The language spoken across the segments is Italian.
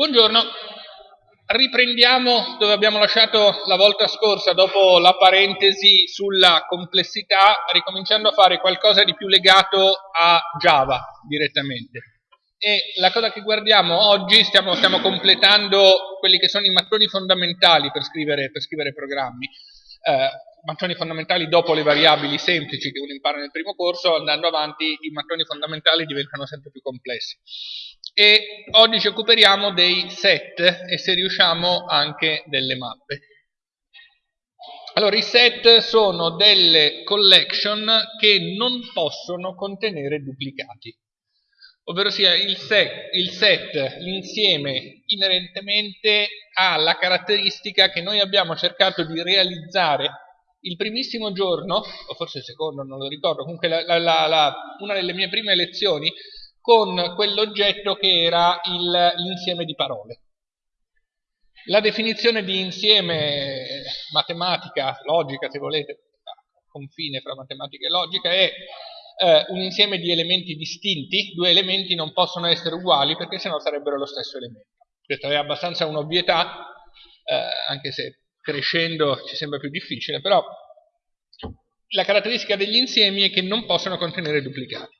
Buongiorno, riprendiamo dove abbiamo lasciato la volta scorsa dopo la parentesi sulla complessità, ricominciando a fare qualcosa di più legato a Java direttamente. E la cosa che guardiamo oggi, stiamo, stiamo completando quelli che sono i mattoni fondamentali per scrivere, per scrivere programmi. Eh, mattoni fondamentali dopo le variabili semplici che uno impara nel primo corso, andando avanti i mattoni fondamentali diventano sempre più complessi e oggi ci occuperemo dei set e se riusciamo anche delle mappe. Allora, i set sono delle collection che non possono contenere duplicati, ovvero sia il set, il set l'insieme inerentemente ha la caratteristica che noi abbiamo cercato di realizzare il primissimo giorno, o forse il secondo, non lo ricordo, comunque la, la, la, una delle mie prime lezioni con quell'oggetto che era l'insieme di parole. La definizione di insieme matematica, logica se volete, confine fra matematica e logica, è eh, un insieme di elementi distinti, due elementi non possono essere uguali perché sennò sarebbero lo stesso elemento. Questa è abbastanza un'ovvietà, eh, anche se crescendo ci sembra più difficile, però la caratteristica degli insiemi è che non possono contenere duplicati.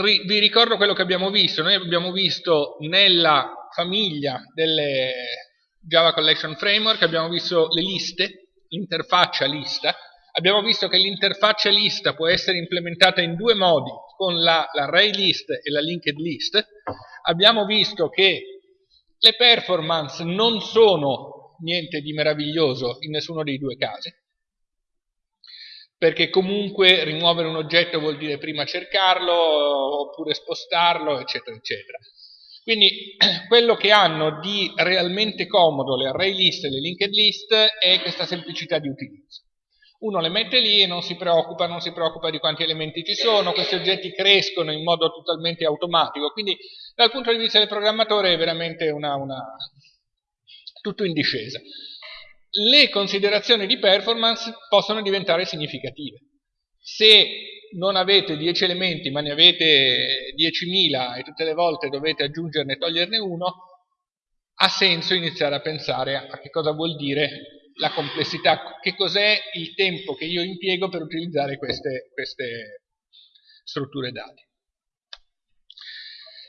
Ri, vi ricordo quello che abbiamo visto. Noi abbiamo visto nella famiglia delle Java Collection Framework, abbiamo visto le liste, l'interfaccia lista, abbiamo visto che l'interfaccia lista può essere implementata in due modi, con l'array la list e la linked list, abbiamo visto che le performance non sono niente di meraviglioso in nessuno dei due casi, perché comunque rimuovere un oggetto vuol dire prima cercarlo oppure spostarlo, eccetera, eccetera. Quindi quello che hanno di realmente comodo le array list e le linked list è questa semplicità di utilizzo. Uno le mette lì e non si preoccupa, non si preoccupa di quanti elementi ci sono, questi oggetti crescono in modo totalmente automatico, quindi dal punto di vista del programmatore è veramente una, una... tutto in discesa le considerazioni di performance possono diventare significative. Se non avete 10 elementi ma ne avete 10.000 e tutte le volte dovete aggiungerne e toglierne uno, ha senso iniziare a pensare a che cosa vuol dire la complessità, che cos'è il tempo che io impiego per utilizzare queste, queste strutture dati.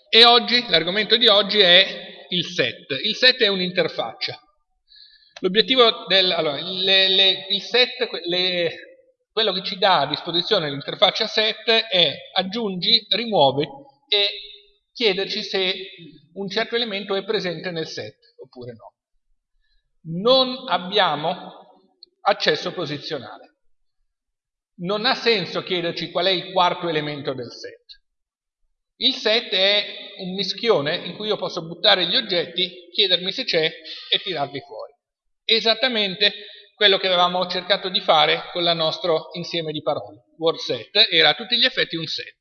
E oggi, l'argomento di oggi è il set. Il set è un'interfaccia. L'obiettivo del allora, le, le, il set, le, quello che ci dà a disposizione l'interfaccia set è aggiungi, rimuovi e chiederci se un certo elemento è presente nel set oppure no. Non abbiamo accesso posizionale. Non ha senso chiederci qual è il quarto elemento del set. Il set è un mischione in cui io posso buttare gli oggetti, chiedermi se c'è e tirarli fuori esattamente quello che avevamo cercato di fare con il nostro insieme di parole. Word set era a tutti gli effetti un set.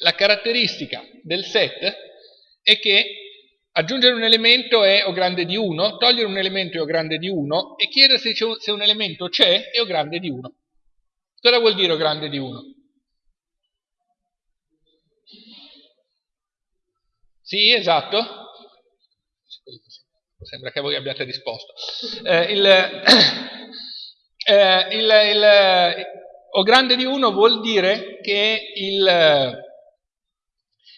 La caratteristica del set è che aggiungere un elemento è o grande di 1, togliere un elemento è o grande di 1 e chiedere se, un elemento c'è è o grande di 1. Cosa vuol dire o grande di 1? Sì, esatto. Sembra che voi abbiate risposto. Eh, il, eh, il, il, o grande di 1 vuol dire che il,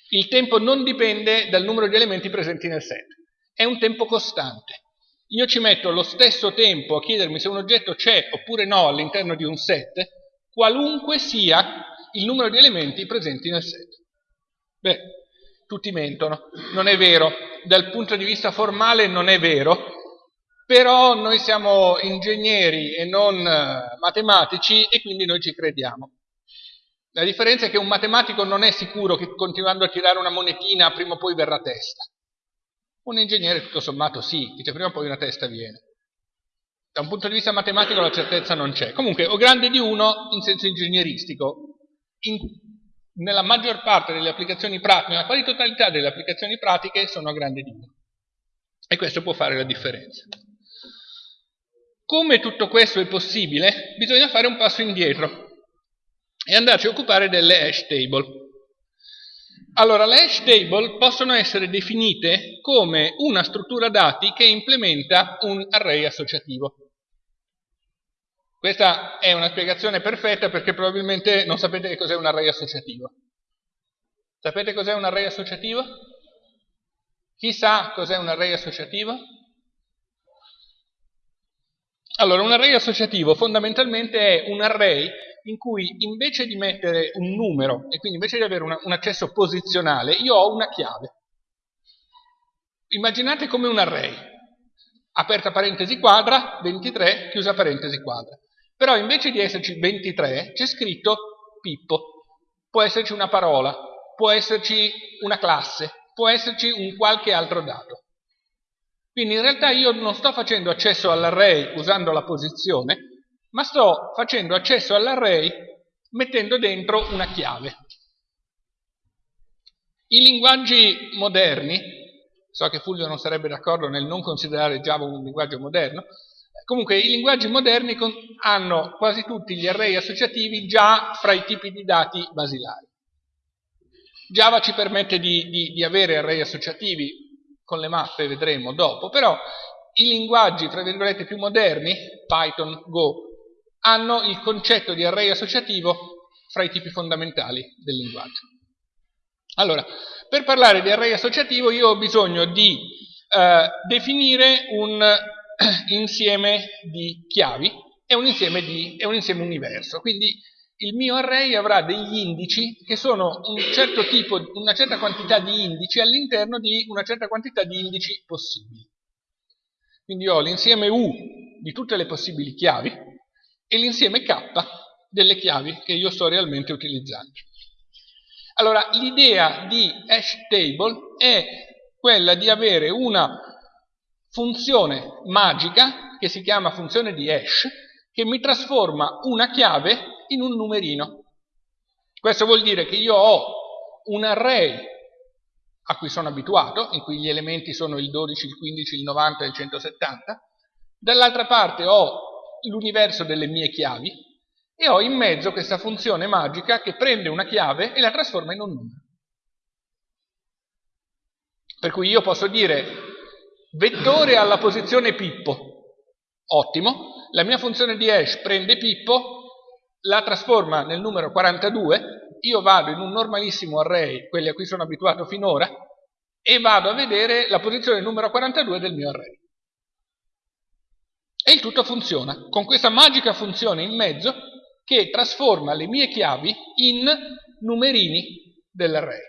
il tempo non dipende dal numero di elementi presenti nel set. È un tempo costante. Io ci metto lo stesso tempo a chiedermi se un oggetto c'è oppure no all'interno di un set, qualunque sia il numero di elementi presenti nel set. Beh, tutti mentono, non è vero, dal punto di vista formale non è vero, però noi siamo ingegneri e non eh, matematici e quindi noi ci crediamo. La differenza è che un matematico non è sicuro che continuando a tirare una monetina prima o poi verrà testa. Un ingegnere tutto sommato sì, dice prima o poi una testa viene. Da un punto di vista matematico la certezza non c'è. Comunque, o grande di uno in senso ingegneristico. In nella maggior parte delle applicazioni pratiche, nella quasi totalità delle applicazioni pratiche sono a grande 1. E questo può fare la differenza. Come tutto questo è possibile, bisogna fare un passo indietro e andarci a occupare delle hash table. Allora, le hash table possono essere definite come una struttura dati che implementa un array associativo. Questa è una spiegazione perfetta perché probabilmente non sapete che cos'è un array associativo. Sapete cos'è un array associativo? Chi sa cos'è un array associativo? Allora, un array associativo fondamentalmente è un array in cui invece di mettere un numero e quindi invece di avere una, un accesso posizionale, io ho una chiave. Immaginate come un array, aperta parentesi quadra, 23, chiusa parentesi quadra. Però invece di esserci 23 c'è scritto Pippo, può esserci una parola, può esserci una classe, può esserci un qualche altro dato. Quindi in realtà io non sto facendo accesso all'array usando la posizione, ma sto facendo accesso all'array mettendo dentro una chiave. I linguaggi moderni, so che Fulvio non sarebbe d'accordo nel non considerare Java un linguaggio moderno, comunque i linguaggi moderni hanno quasi tutti gli array associativi già fra i tipi di dati basilari. Java ci permette di, di, di avere array associativi con le mappe, vedremo dopo, però i linguaggi, tra virgolette, più moderni, Python, Go, hanno il concetto di array associativo fra i tipi fondamentali del linguaggio. Allora, per parlare di array associativo io ho bisogno di eh, definire un insieme di chiavi e un insieme, di, e un insieme universo. Quindi il mio array avrà degli indici che sono un certo tipo, una certa quantità di indici all'interno di una certa quantità di indici possibili. Quindi ho l'insieme U di tutte le possibili chiavi e l'insieme K delle chiavi che io sto realmente utilizzando. Allora, l'idea di hash table è quella di avere una funzione magica che si chiama funzione di hash che mi trasforma una chiave in un numerino. Questo vuol dire che io ho un array a cui sono abituato, in cui gli elementi sono il 12, il 15, il 90 e il 170, dall'altra parte ho l'universo delle mie chiavi e ho in mezzo questa funzione magica che prende una chiave e la trasforma in un numero. Per cui io posso dire vettore alla posizione Pippo, ottimo, la mia funzione di hash prende Pippo, la trasforma nel numero 42, io vado in un normalissimo array, quelli a cui sono abituato finora, e vado a vedere la posizione numero 42 del mio array. E il tutto funziona, con questa magica funzione in mezzo che trasforma le mie chiavi in numerini dell'array.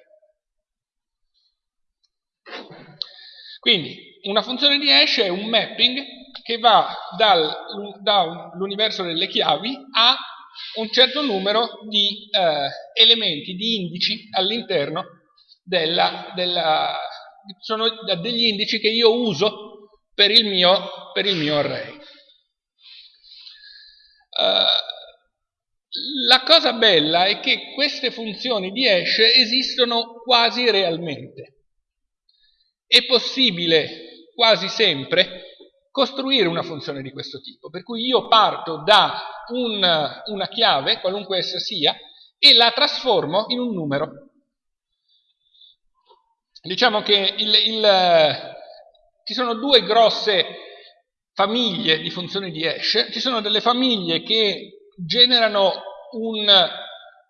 Quindi una funzione di hash è un mapping che va dall'universo delle chiavi a un certo numero di eh, elementi, di indici all'interno della, della... sono degli indici che io uso per il mio, per il mio array. Uh, la cosa bella è che queste funzioni di hash esistono quasi realmente. È possibile quasi sempre costruire una funzione di questo tipo, per cui io parto da un, una chiave, qualunque essa sia, e la trasformo in un numero. Diciamo che il, il, ci sono due grosse famiglie di funzioni di hash, ci sono delle famiglie che generano un,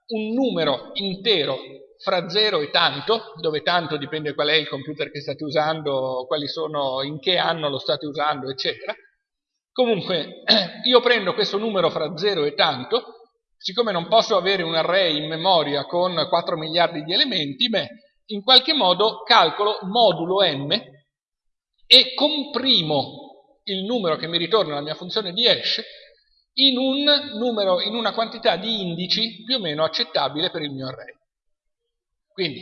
un numero intero fra 0 e tanto, dove tanto dipende qual è il computer che state usando, quali sono, in che anno lo state usando, eccetera. Comunque, io prendo questo numero fra 0 e tanto, siccome non posso avere un array in memoria con 4 miliardi di elementi, beh, in qualche modo calcolo modulo m e comprimo il numero che mi ritorna la mia funzione di hash in, un numero, in una quantità di indici più o meno accettabile per il mio array. Quindi,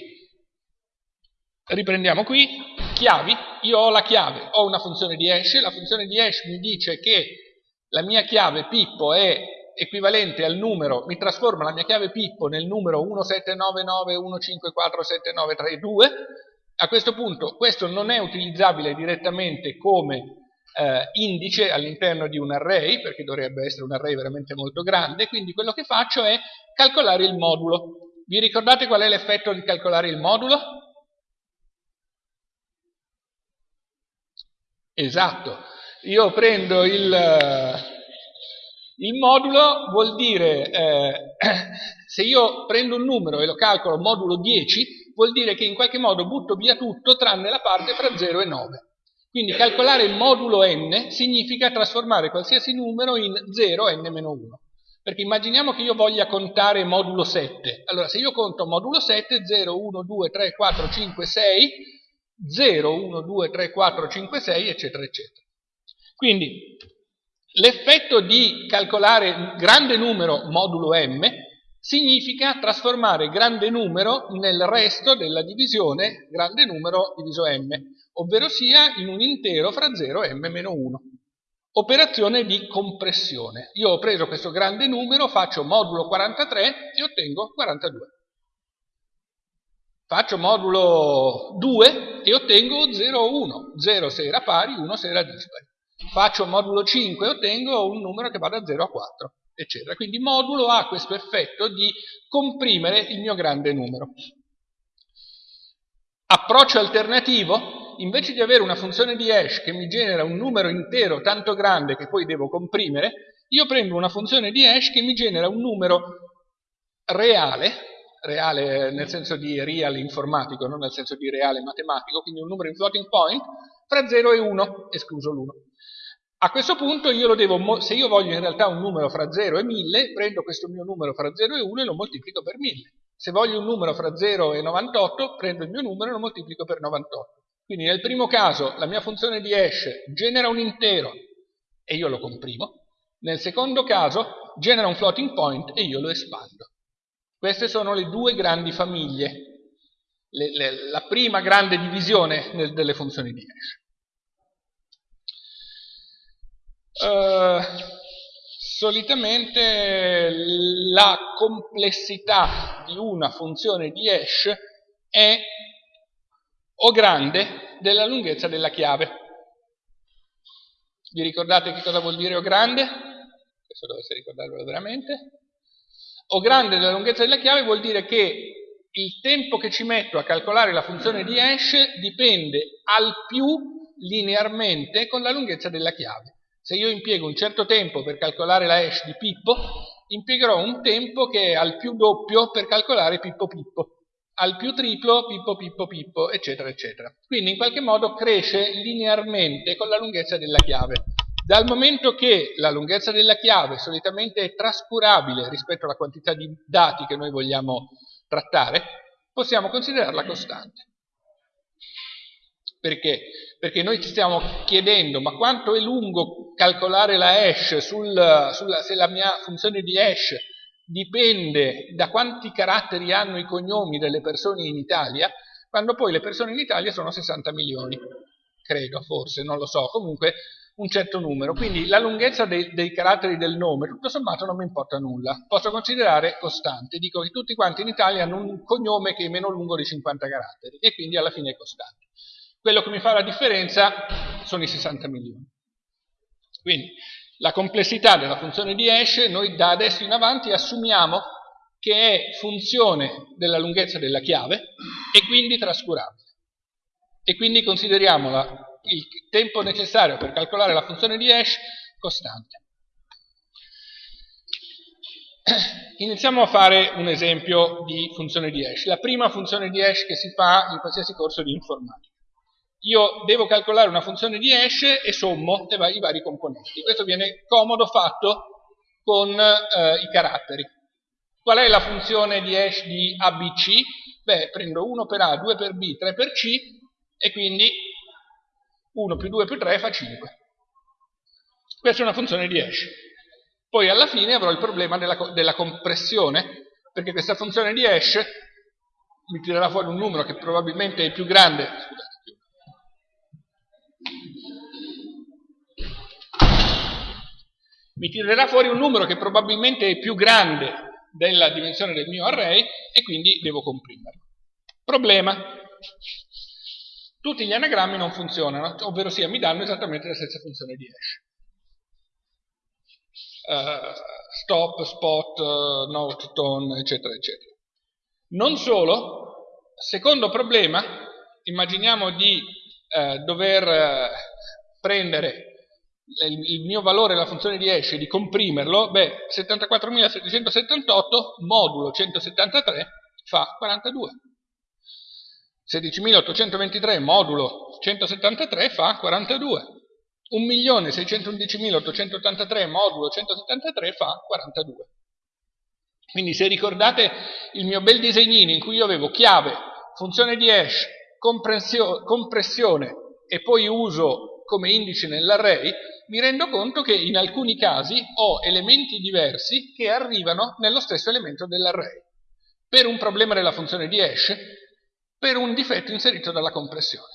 riprendiamo qui, chiavi, io ho la chiave, ho una funzione di hash, la funzione di hash mi dice che la mia chiave Pippo è equivalente al numero, mi trasforma la mia chiave Pippo nel numero 179915479332, a questo punto questo non è utilizzabile direttamente come eh, indice all'interno di un array, perché dovrebbe essere un array veramente molto grande, quindi quello che faccio è calcolare il modulo. Vi ricordate qual è l'effetto di calcolare il modulo? Esatto, io prendo il, il modulo, vuol dire, eh, se io prendo un numero e lo calcolo modulo 10, vuol dire che in qualche modo butto via tutto tranne la parte fra 0 e 9. Quindi calcolare il modulo n significa trasformare qualsiasi numero in 0 n-1. Perché immaginiamo che io voglia contare modulo 7. Allora, se io conto modulo 7, 0, 1, 2, 3, 4, 5, 6, 0, 1, 2, 3, 4, 5, 6, eccetera, eccetera. Quindi, l'effetto di calcolare grande numero modulo m significa trasformare grande numero nel resto della divisione grande numero diviso m ovvero sia in un intero fra 0 e m-1. Operazione di compressione. Io ho preso questo grande numero, faccio modulo 43 e ottengo 42. Faccio modulo 2 e ottengo 0, 1. 0 se era pari, 1 se era dispari. Faccio modulo 5 e ottengo un numero che va da 0 a 4, eccetera. Quindi modulo ha questo effetto di comprimere il mio grande numero. Approccio alternativo invece di avere una funzione di hash che mi genera un numero intero tanto grande che poi devo comprimere, io prendo una funzione di hash che mi genera un numero reale, reale nel senso di real informatico, non nel senso di reale matematico, quindi un numero in floating point, fra 0 e 1, escluso l'1. A questo punto io lo devo, se io voglio in realtà un numero fra 0 e 1000, prendo questo mio numero fra 0 e 1 e lo moltiplico per 1000. Se voglio un numero fra 0 e 98, prendo il mio numero e lo moltiplico per 98. Quindi nel primo caso la mia funzione di hash genera un intero e io lo comprimo, nel secondo caso genera un floating point e io lo espando. Queste sono le due grandi famiglie, le, le, la prima grande divisione nel, delle funzioni di hash. Uh, solitamente la complessità di una funzione di hash è o grande della lunghezza della chiave. Vi ricordate che cosa vuol dire O grande? Questo dovesse ricordarvelo veramente. O grande della lunghezza della chiave vuol dire che il tempo che ci metto a calcolare la funzione di hash dipende al più linearmente con la lunghezza della chiave. Se io impiego un certo tempo per calcolare la hash di Pippo, impiegherò un tempo che è al più doppio per calcolare Pippo Pippo al più triplo, pippo, pippo, pippo, eccetera, eccetera. Quindi in qualche modo cresce linearmente con la lunghezza della chiave. Dal momento che la lunghezza della chiave solitamente è trascurabile rispetto alla quantità di dati che noi vogliamo trattare, possiamo considerarla costante. Perché? Perché noi ci stiamo chiedendo ma quanto è lungo calcolare la hash sul, sulla, se la mia funzione di hash dipende da quanti caratteri hanno i cognomi delle persone in Italia, quando poi le persone in Italia sono 60 milioni, credo, forse, non lo so, comunque un certo numero. Quindi la lunghezza dei, dei caratteri del nome, tutto sommato, non mi importa nulla. Posso considerare costante. Dico che tutti quanti in Italia hanno un cognome che è meno lungo di 50 caratteri e quindi alla fine è costante. Quello che mi fa la differenza sono i 60 milioni. Quindi la complessità della funzione di hash noi da adesso in avanti assumiamo che è funzione della lunghezza della chiave e quindi trascurabile. E quindi consideriamo la, il tempo necessario per calcolare la funzione di hash costante. Iniziamo a fare un esempio di funzione di hash. La prima funzione di hash che si fa in qualsiasi corso di informatica io devo calcolare una funzione di hash e sommo i vari componenti. Questo viene comodo fatto con eh, i caratteri. Qual è la funzione di hash di ABC? Beh, prendo 1 per A, 2 per B, 3 per C e quindi 1 più 2 più 3 fa 5. Questa è una funzione di hash. Poi alla fine avrò il problema della, della compressione, perché questa funzione di hash mi tirerà fuori un numero che probabilmente è più grande, scusate, mi tirerà fuori un numero che probabilmente è più grande della dimensione del mio array e quindi devo comprimerlo. Problema. Tutti gli anagrammi non funzionano, ovvero sia mi danno esattamente la stessa funzione di hash. Uh, stop, spot, uh, note, tone, eccetera, eccetera. Non solo, secondo problema, immaginiamo di eh, dover prendere il, mio valore, la funzione di hash, di comprimerlo, beh, 74.778 modulo 173 fa 42. 16.823 modulo 173 fa 42. 1.611.883 modulo 173 fa 42. Quindi se ricordate il mio bel disegnino in cui io avevo chiave, funzione di hash, compressione e poi uso come indice nell'array, mi rendo conto che in alcuni casi ho elementi diversi che arrivano nello stesso elemento dell'array. Per un problema della funzione di hash, per un difetto inserito dalla compressione.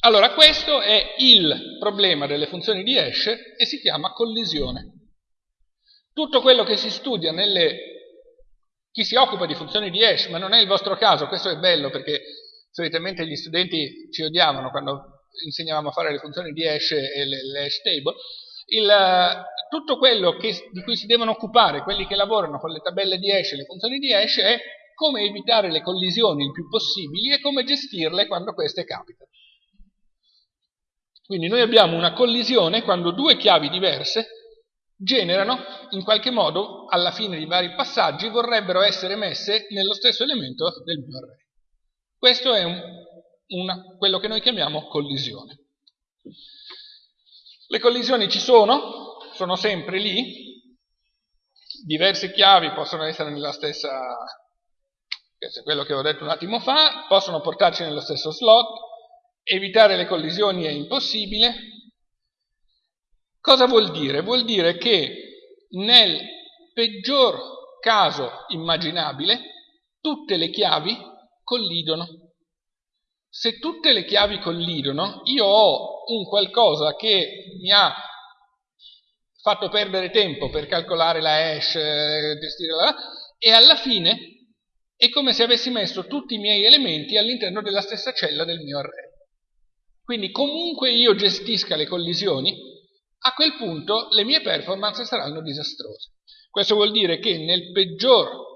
Allora, questo è il problema delle funzioni di hash e si chiama collisione. Tutto quello che si studia nelle... chi si occupa di funzioni di hash, ma non è il vostro caso, questo è bello perché solitamente gli studenti ci odiavano quando insegnavamo a fare le funzioni di hash e le, le hash table, il, tutto quello che, di cui si devono occupare quelli che lavorano con le tabelle di hash e le funzioni di hash è come evitare le collisioni il più possibili e come gestirle quando queste capitano. Quindi noi abbiamo una collisione quando due chiavi diverse generano, in qualche modo, alla fine di vari passaggi, vorrebbero essere messe nello stesso elemento del mio array. Questo è un, una, quello che noi chiamiamo collisione. Le collisioni ci sono, sono sempre lì, diverse chiavi possono essere nella stessa, questo è quello che ho detto un attimo fa, possono portarci nello stesso slot, evitare le collisioni è impossibile. Cosa vuol dire? Vuol dire che nel peggior caso immaginabile tutte le chiavi collidono. Se tutte le chiavi collidono, io ho un qualcosa che mi ha fatto perdere tempo per calcolare la hash, eh, gestire la... e alla fine è come se avessi messo tutti i miei elementi all'interno della stessa cella del mio array. Quindi comunque io gestisca le collisioni, a quel punto le mie performance saranno disastrose. Questo vuol dire che nel peggior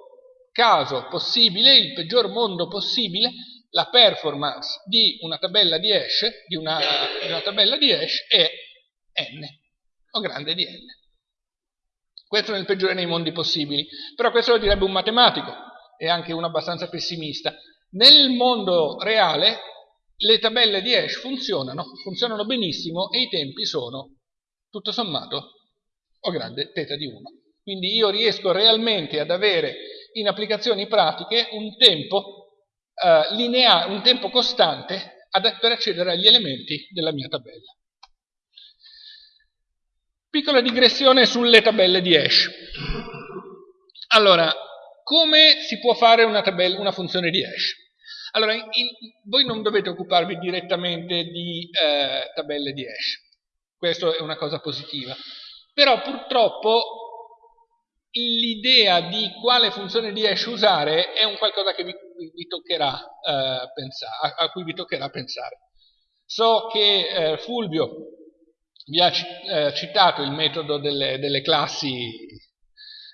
caso possibile, il peggior mondo possibile, la performance di una tabella di hash, di una, di una tabella di hash è n, o grande di n. Questo nel peggiore dei mondi possibili. Però questo lo direbbe un matematico, e anche uno abbastanza pessimista. Nel mondo reale le tabelle di hash funzionano, funzionano benissimo e i tempi sono, tutto sommato, o grande θ di 1. Quindi io riesco realmente ad avere in applicazioni pratiche un tempo eh, lineare, un tempo costante ad, per accedere agli elementi della mia tabella. Piccola digressione sulle tabelle di hash. Allora, come si può fare una, tabella, una funzione di hash? Allora, in, voi non dovete occuparvi direttamente di eh, tabelle di hash, questa è una cosa positiva, però purtroppo l'idea di quale funzione di hash usare è un qualcosa vi, vi toccherà, eh, pensare, a, a, cui vi toccherà pensare. So che eh, Fulvio vi ha eh, citato il metodo delle, delle classi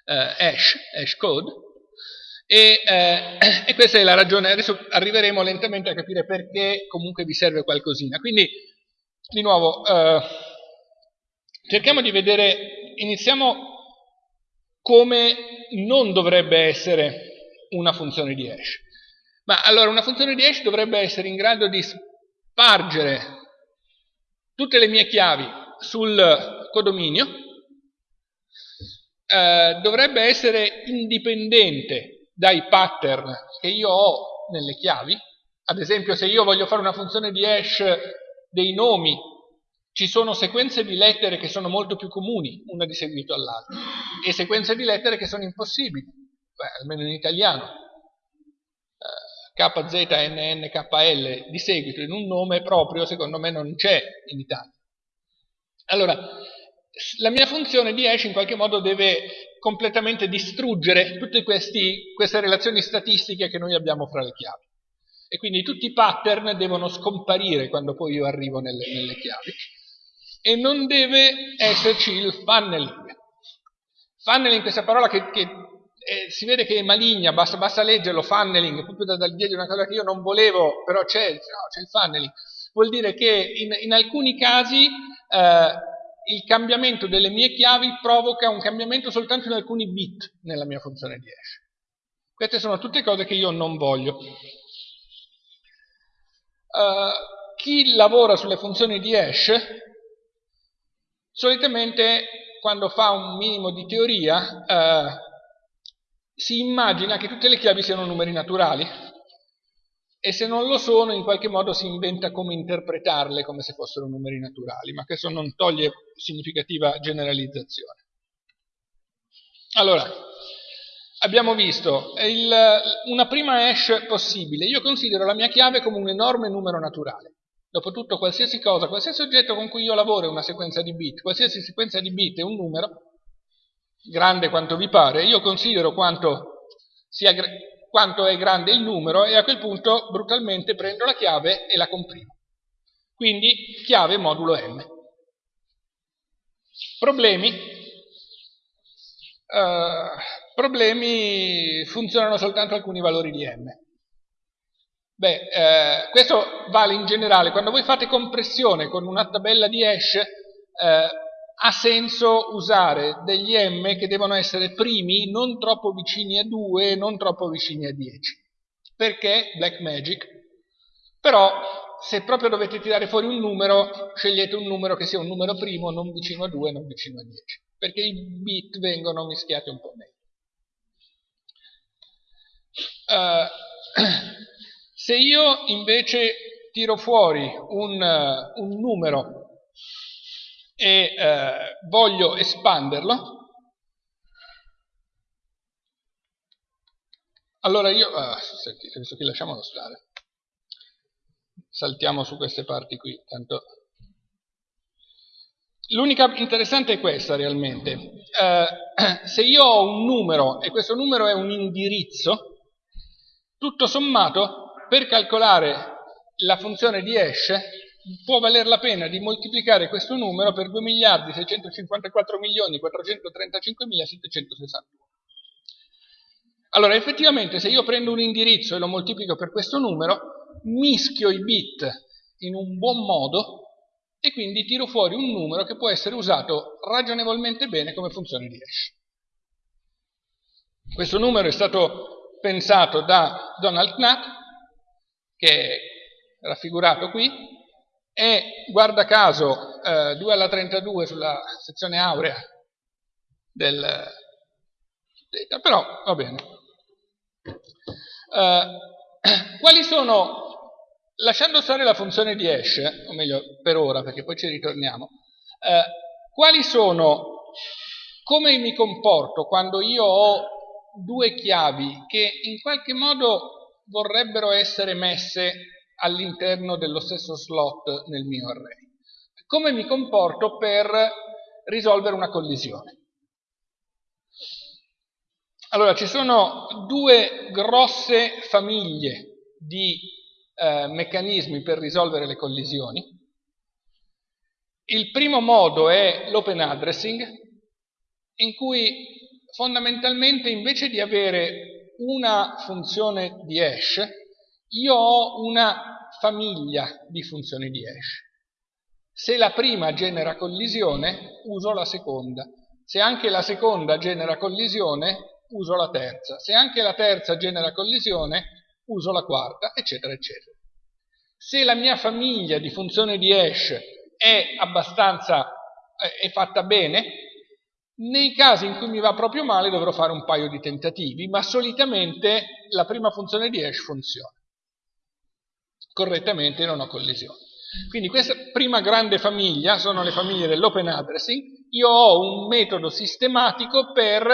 hash, hash code, e, e, questa è la ragione, adesso arriveremo lentamente a capire perché comunque vi serve qualcosina. Quindi, di nuovo, cerchiamo di vedere, iniziamo come non dovrebbe essere una funzione di hash. Ma allora una funzione di hash dovrebbe essere in grado di spargere tutte le mie chiavi sul codominio, eh, dovrebbe essere indipendente dai pattern che io ho nelle chiavi, ad esempio se io voglio fare una funzione di hash dei nomi ci sono sequenze di lettere che sono molto più comuni, una di seguito all'altra, e sequenze di lettere che sono impossibili, Beh, almeno in italiano. Eh, KZNNKL di seguito in un nome proprio, secondo me, non c'è in Italia. Allora, la mia funzione di hash in qualche modo deve completamente distruggere tutte questi, queste relazioni statistiche che noi abbiamo fra le chiavi. E quindi tutti i pattern devono scomparire quando poi io arrivo nelle, nelle chiavi e non deve esserci il funneling. Funneling, questa parola che, che e si vede che è maligna, basta, basta leggerlo, funneling, proprio da, dal dietro una cosa che io non volevo, però c'è, no, il funneling. Vuol dire che in, in alcuni casi eh, il cambiamento delle mie chiavi provoca un cambiamento soltanto in alcuni bit nella mia funzione di hash. Queste sono tutte cose che io non voglio. Uh, chi lavora sulle funzioni di hash solitamente quando fa un minimo di teoria uh, si immagina che tutte le chiavi siano numeri naturali e se non lo sono in qualche modo si inventa come interpretarle come se fossero numeri naturali, ma questo non toglie significativa generalizzazione. Allora, abbiamo visto il, una prima hash possibile. Io considero la mia chiave come un enorme numero naturale. Dopotutto qualsiasi cosa, qualsiasi oggetto con cui io lavoro è una sequenza di bit, qualsiasi sequenza di bit è un numero, grande quanto vi pare, io considero quanto, sia, quanto è grande il numero e a quel punto brutalmente prendo la chiave e la comprimo. Quindi chiave modulo m. Problemi? Uh, problemi funzionano soltanto alcuni valori di m. Beh, eh, questo vale in generale, quando voi fate compressione con una tabella di hash, eh, ha senso usare degli m che devono essere primi, non troppo vicini a 2, non troppo vicini a 10. Perché? Black Magic. Però, se proprio dovete tirare fuori un numero, scegliete un numero che sia un numero primo, non vicino a 2, non vicino a 10. Perché i bit vengono mischiati un po' meglio. Uh, se io invece tiro fuori un, uh, un numero e uh, voglio espanderlo, allora io, ah, senti, visto che lasciamolo stare, saltiamo su queste parti qui, tanto... L'unica interessante è questa realmente, uh, se io ho un numero e questo numero è un indirizzo, tutto sommato, per calcolare la funzione di hash, può valer la pena di moltiplicare questo numero per 2 miliardi 654 milioni 435 mila 761. Allora, effettivamente, se io prendo un indirizzo e lo moltiplico per questo numero, mischio i bit in un buon modo e quindi tiro fuori un numero che può essere usato ragionevolmente bene come funzione di hash. Questo numero è stato pensato da Donald Knapp, che è raffigurato qui, e guarda caso eh, 2 alla 32 sulla sezione aurea del però va bene. Eh, quali sono, lasciando stare la funzione di hash, o meglio per ora perché poi ci ritorniamo, eh, quali sono, come mi comporto quando io ho due chiavi che in qualche modo vorrebbero essere messe all'interno dello stesso slot nel mio array. Come mi comporto per risolvere una collisione? Allora, ci sono due grosse famiglie di eh, meccanismi per risolvere le collisioni. Il primo modo è l'open addressing, in cui fondamentalmente invece di avere una funzione di hash, io ho una famiglia di funzioni di hash. Se la prima genera collisione, uso la seconda. Se anche la seconda genera collisione, uso la terza. Se anche la terza genera collisione, uso la quarta, eccetera, eccetera. Se la mia famiglia di funzioni di hash è abbastanza è fatta bene, nei casi in cui mi va proprio male dovrò fare un paio di tentativi, ma solitamente la prima funzione di hash funziona. Correttamente non ho collisioni. Quindi questa prima grande famiglia sono le famiglie dell'open addressing. Io ho un metodo sistematico per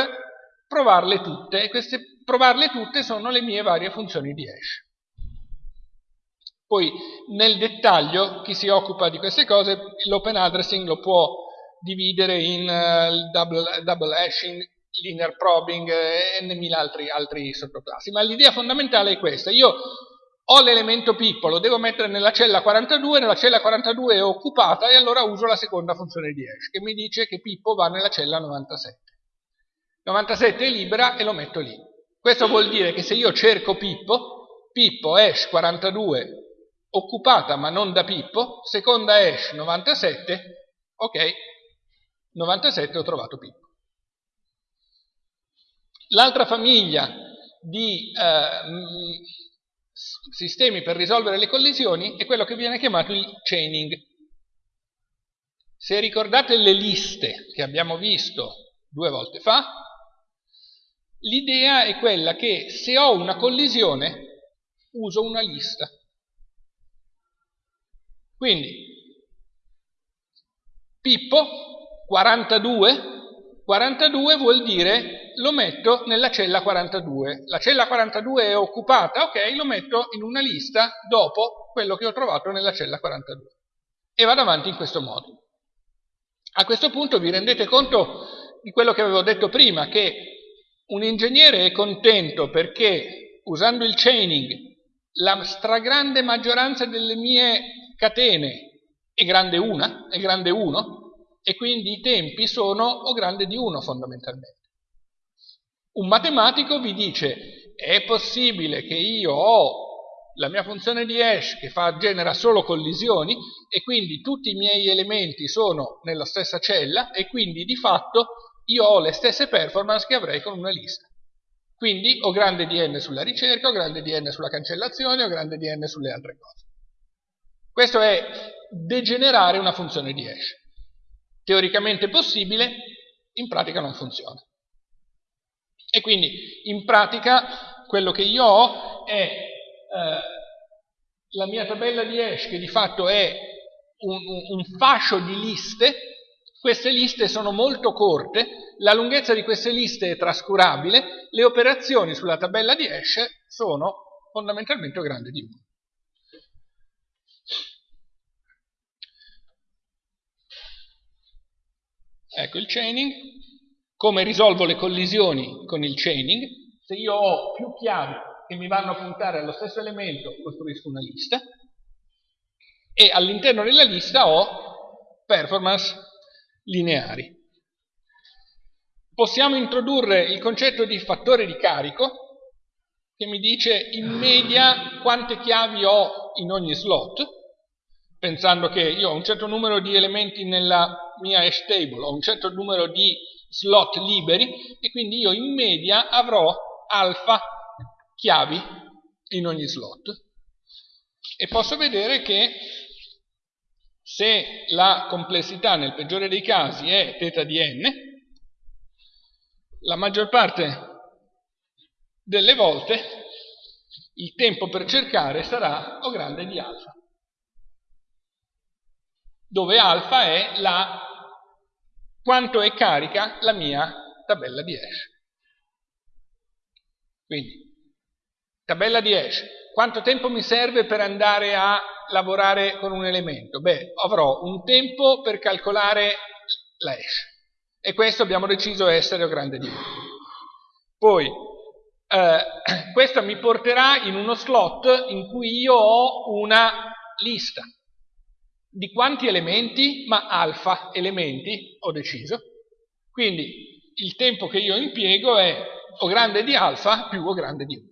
provarle tutte e queste provarle tutte sono le mie varie funzioni di hash. Poi nel dettaglio chi si occupa di queste cose l'open addressing lo può dividere in uh, double, double, hashing, linear probing e mille altri, altri sottoclassi. Ma l'idea fondamentale è questa. Io ho l'elemento Pippo, lo devo mettere nella cella 42, nella cella 42 è occupata e allora uso la seconda funzione di hash che mi dice che Pippo va nella cella 97. 97 è libera e lo metto lì. Questo vuol dire che se io cerco Pippo, Pippo hash 42 occupata ma non da Pippo, seconda hash 97, ok, 97 ho trovato Pippo. L'altra famiglia di eh, sistemi per risolvere le collisioni è quello che viene chiamato il chaining. Se ricordate le liste che abbiamo visto due volte fa, l'idea è quella che se ho una collisione uso una lista. Quindi Pippo 42 42 vuol dire lo metto nella cella 42. La cella 42 è occupata, ok, lo metto in una lista dopo quello che ho trovato nella cella 42. E vado avanti in questo modo. A questo punto vi rendete conto di quello che avevo detto prima, che un ingegnere è contento perché usando il chaining la stragrande maggioranza delle mie catene è grande una, è grande 1, e quindi i tempi sono O grande di 1 fondamentalmente. Un matematico vi dice è possibile che io ho la mia funzione di hash che fa, genera solo collisioni e quindi tutti i miei elementi sono nella stessa cella e quindi di fatto io ho le stesse performance che avrei con una lista. Quindi ho grande di n sulla ricerca, ho grande di n sulla cancellazione, ho grande di n sulle altre cose. Questo è degenerare una funzione di hash teoricamente possibile, in pratica non funziona. E quindi in pratica quello che io ho è eh, la mia tabella di hash che di fatto è un, un, fascio di liste, queste liste sono molto corte, la lunghezza di queste liste è trascurabile, le operazioni sulla tabella di hash sono fondamentalmente grandi di 1. Ecco il chaining. Come risolvo le collisioni con il chaining? Se io ho più chiavi che mi vanno a puntare allo stesso elemento, costruisco una lista e all'interno della lista ho performance lineari. Possiamo introdurre il concetto di fattore di carico che mi dice in media quante chiavi ho in ogni slot pensando che io ho un certo numero di elementi nella mia hash table, ho un certo numero di slot liberi e quindi io in media avrò alfa chiavi in ogni slot. E posso vedere che se la complessità nel peggiore dei casi è θ di n, la maggior parte delle volte il tempo per cercare sarà O grande di alfa dove alfa è la, quanto è carica la mia tabella di hash. Quindi, tabella di hash, quanto tempo mi serve per andare a lavorare con un elemento? Beh, avrò un tempo per calcolare la hash e questo abbiamo deciso essere o grande di 1. Poi, eh, questo mi porterà in uno slot in cui io ho una lista di quanti elementi? Ma alfa elementi, ho deciso. Quindi il tempo che io impiego è O grande di alfa più O grande di 1.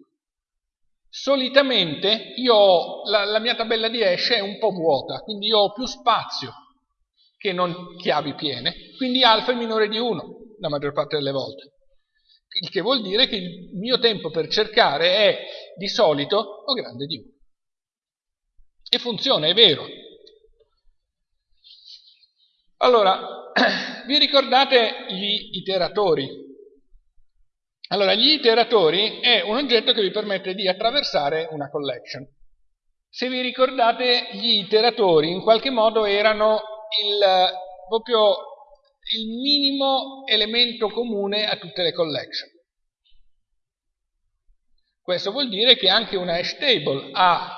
Solitamente io la, la mia tabella di hash è un po' vuota, quindi io ho più spazio che non chiavi piene, quindi alfa è minore di 1 la maggior parte delle volte. Il che vuol dire che il mio tempo per cercare è di solito O grande di 1. E funziona, è vero, allora, vi ricordate gli iteratori? Allora, gli iteratori è un oggetto che vi permette di attraversare una collection. Se vi ricordate, gli iteratori in qualche modo erano il, proprio il minimo elemento comune a tutte le collection. Questo vuol dire che anche una hash table ha,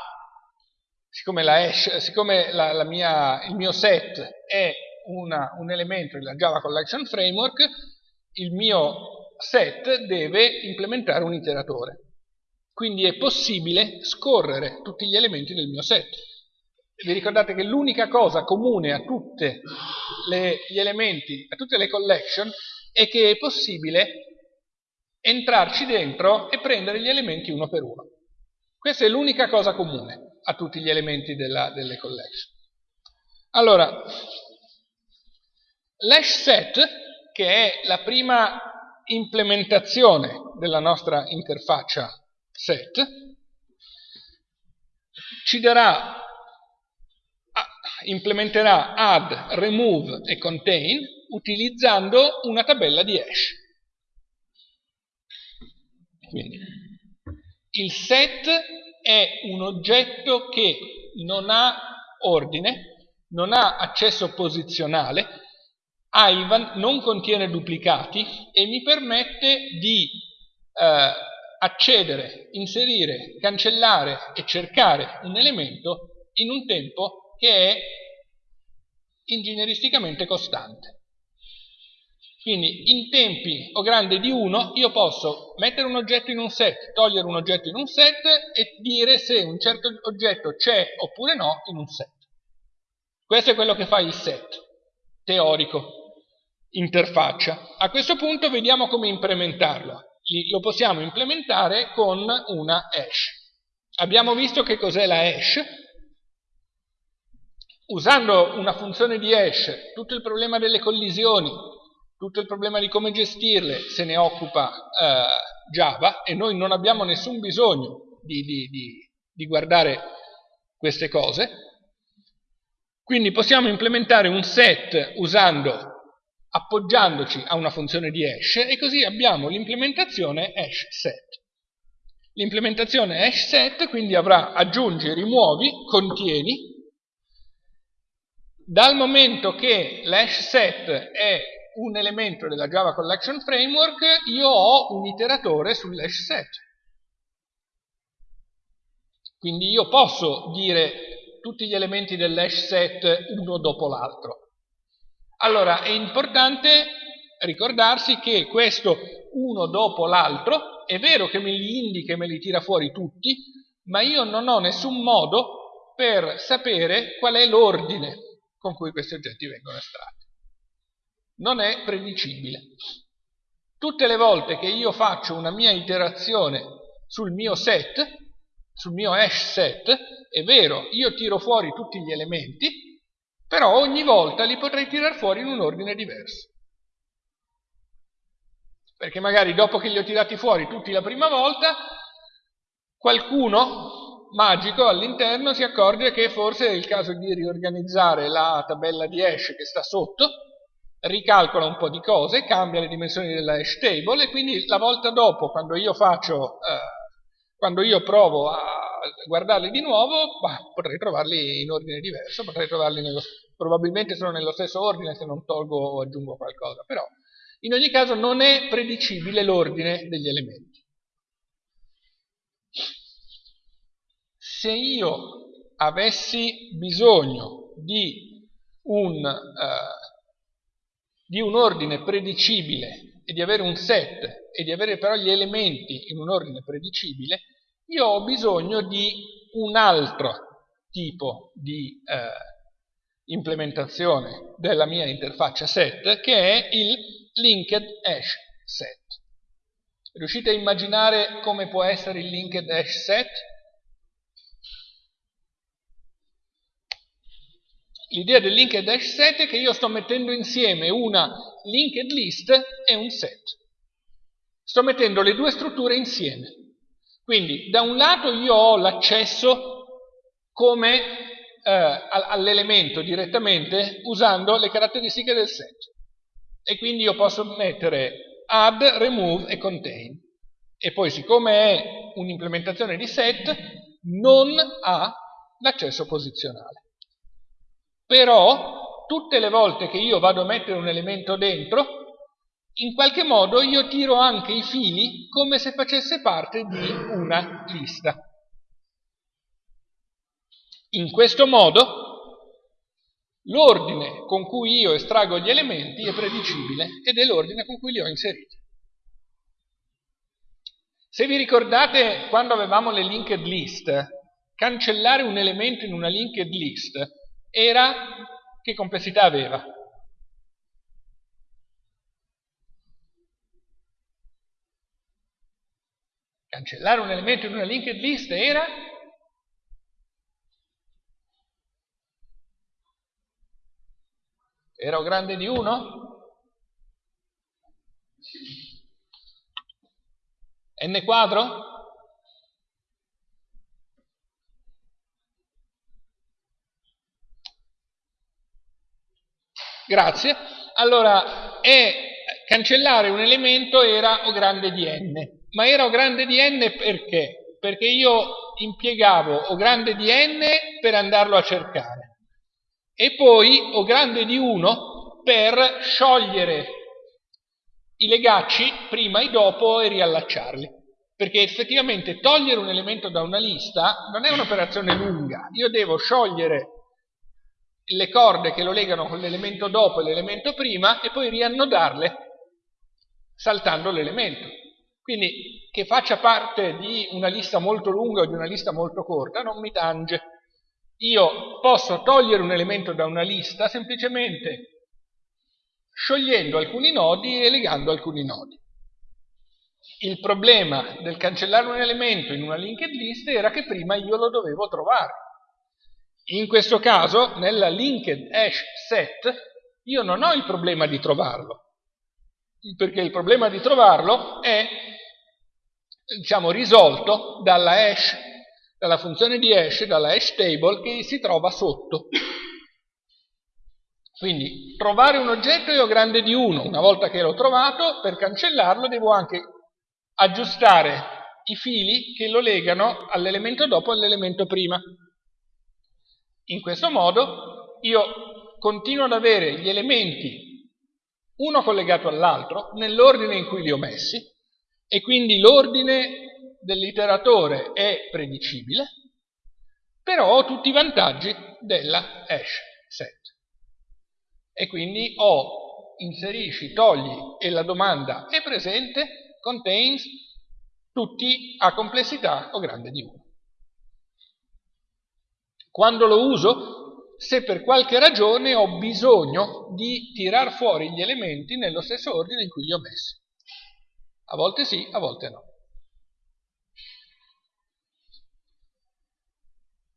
siccome, la hash, siccome la, la mia, il mio set è una, un elemento della Java Collection Framework, il mio set deve implementare un iteratore. Quindi è possibile scorrere tutti gli elementi del mio set. Vi ricordate che l'unica cosa comune a tutti gli elementi, a tutte le collection, è che è possibile entrarci dentro e prendere gli elementi uno per uno. Questa è l'unica cosa comune a tutti gli elementi della, delle collection. Allora, l'hash set, che è la prima implementazione della nostra interfaccia set, ci darà, implementerà add, remove e contain utilizzando una tabella di hash. Quindi, il set è un oggetto che non ha ordine, non ha accesso posizionale, Ivan non contiene duplicati e mi permette di eh, accedere, inserire, cancellare e cercare un elemento in un tempo che è ingegneristicamente costante. Quindi in tempi o grande di 1 io posso mettere un oggetto in un set, togliere un oggetto in un set e dire se un certo oggetto c'è oppure no in un set. Questo è quello che fa il set teorico, interfaccia. A questo punto vediamo come implementarlo. Lo possiamo implementare con una hash. Abbiamo visto che cos'è la hash. Usando una funzione di hash, tutto il problema delle collisioni, tutto il problema di come gestirle se ne occupa eh, Java e noi non abbiamo nessun bisogno di, di, di, di guardare queste cose. Quindi possiamo implementare un set usando, appoggiandoci a una funzione di hash e così abbiamo l'implementazione hash set. L'implementazione hash set quindi avrà aggiungi, rimuovi, contieni. Dal momento che l'hash set è un elemento della Java Collection Framework, io ho un iteratore sull'hash set. Quindi io posso dire tutti gli elementi dell'hash set uno dopo l'altro. Allora, è importante ricordarsi che questo uno dopo l'altro, è vero che me li indica e me li tira fuori tutti, ma io non ho nessun modo per sapere qual è l'ordine con cui questi oggetti vengono estratti non è predicibile. Tutte le volte che io faccio una mia iterazione sul mio set, sul mio hash set, è vero, io tiro fuori tutti gli elementi, però ogni volta li potrei tirare fuori in un ordine diverso. Perché magari dopo che li ho tirati fuori tutti la prima volta, qualcuno magico all'interno si accorge che forse è il caso di riorganizzare la tabella di hash che sta sotto ricalcola un po' di cose, cambia le dimensioni della hash table e quindi la volta dopo, quando io faccio, eh, quando io provo a guardarli di nuovo, bah, potrei trovarli in ordine diverso, potrei trovarli nello, probabilmente sono nello stesso ordine se non tolgo o aggiungo qualcosa, però in ogni caso non è predicibile l'ordine degli elementi. Se io avessi bisogno di un... Eh, di un ordine predicibile e di avere un set e di avere però gli elementi in un ordine predicibile, io ho bisogno di un altro tipo di eh, implementazione della mia interfaccia set che è il linked hash set. Riuscite a immaginare come può essere il linked hash set? L'idea del linked hash set è che io sto mettendo insieme una linked list e un set. Sto mettendo le due strutture insieme. Quindi da un lato io ho l'accesso eh, all'elemento direttamente usando le caratteristiche del set. E quindi io posso mettere add, remove e contain. E poi siccome è un'implementazione di set, non ha l'accesso posizionale. Però tutte le volte che io vado a mettere un elemento dentro, in qualche modo io tiro anche i fili come se facesse parte di una lista. In questo modo l'ordine con cui io estraggo gli elementi è predicibile ed è l'ordine con cui li ho inseriti. Se vi ricordate quando avevamo le linked list, cancellare un elemento in una linked list era che complessità aveva? Cancellare un elemento in una linked list era era grande di 1? n quadro? Grazie. Allora, è, cancellare un elemento era o grande di n, ma era o grande di n perché? Perché io impiegavo o grande di n per andarlo a cercare e poi o grande di 1 per sciogliere i legacci prima e dopo e riallacciarli. Perché effettivamente togliere un elemento da una lista non è un'operazione lunga, io devo sciogliere le corde che lo legano con l'elemento dopo e l'elemento prima e poi riannodarle saltando l'elemento. Quindi che faccia parte di una lista molto lunga o di una lista molto corta non mi tange. Io posso togliere un elemento da una lista semplicemente sciogliendo alcuni nodi e legando alcuni nodi. Il problema del cancellare un elemento in una linked list era che prima io lo dovevo trovare. In questo caso, nella linked hash set, io non ho il problema di trovarlo, perché il problema di trovarlo è diciamo, risolto dalla hash, dalla funzione di hash, dalla hash table che si trova sotto. Quindi trovare un oggetto è grande di 1, una volta che l'ho trovato, per cancellarlo devo anche aggiustare i fili che lo legano all'elemento dopo e all'elemento prima. In questo modo io continuo ad avere gli elementi uno collegato all'altro nell'ordine in cui li ho messi e quindi l'ordine dell'iteratore è predicibile, però ho tutti i vantaggi della hash set. E quindi ho inserisci, togli e la domanda è presente, contains tutti a complessità o grande di 1. Quando lo uso? Se per qualche ragione ho bisogno di tirar fuori gli elementi nello stesso ordine in cui li ho messi. A volte sì, a volte no.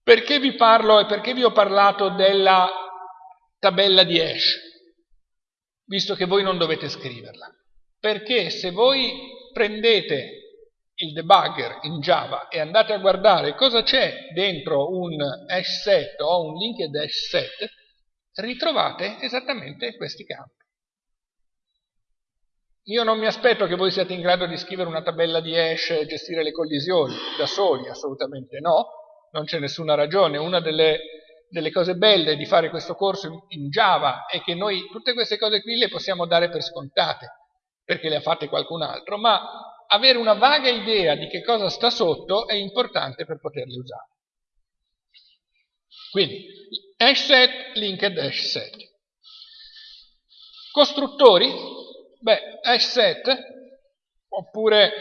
Perché vi parlo e perché vi ho parlato della tabella di hash? Visto che voi non dovete scriverla. Perché se voi prendete il debugger in Java e andate a guardare cosa c'è dentro un hash set o un linked hash set, ritrovate esattamente questi campi. Io non mi aspetto che voi siate in grado di scrivere una tabella di hash e gestire le collisioni da soli, assolutamente no, non c'è nessuna ragione. Una delle, delle, cose belle di fare questo corso in Java è che noi tutte queste cose qui le possiamo dare per scontate, perché le ha fatte qualcun altro, ma avere una vaga idea di che cosa sta sotto è importante per poterli usare. Quindi, hash set, linked hash set. Costruttori, beh, hash set, oppure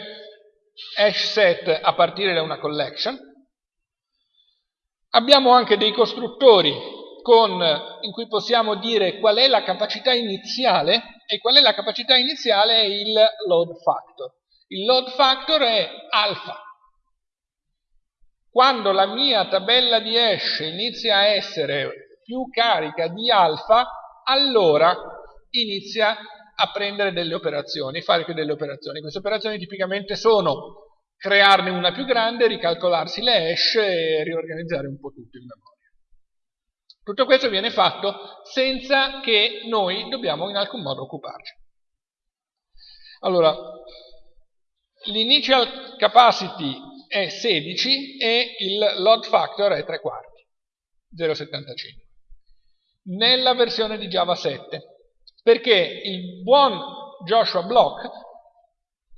hash set a partire da una collection. Abbiamo anche dei costruttori con, in cui possiamo dire qual è la capacità iniziale, e qual è la capacità iniziale è il load factor. Il load factor è alfa. Quando la mia tabella di hash inizia a essere più carica di alfa, allora inizia a prendere delle operazioni, fare delle operazioni. Queste operazioni tipicamente sono crearne una più grande, ricalcolarsi le hash e riorganizzare un po' tutto in memoria. Tutto questo viene fatto senza che noi dobbiamo in alcun modo occuparci. Allora, l'initial capacity è 16 e il load factor è 3 quarti, 0,75, nella versione di Java 7, perché il buon Joshua Block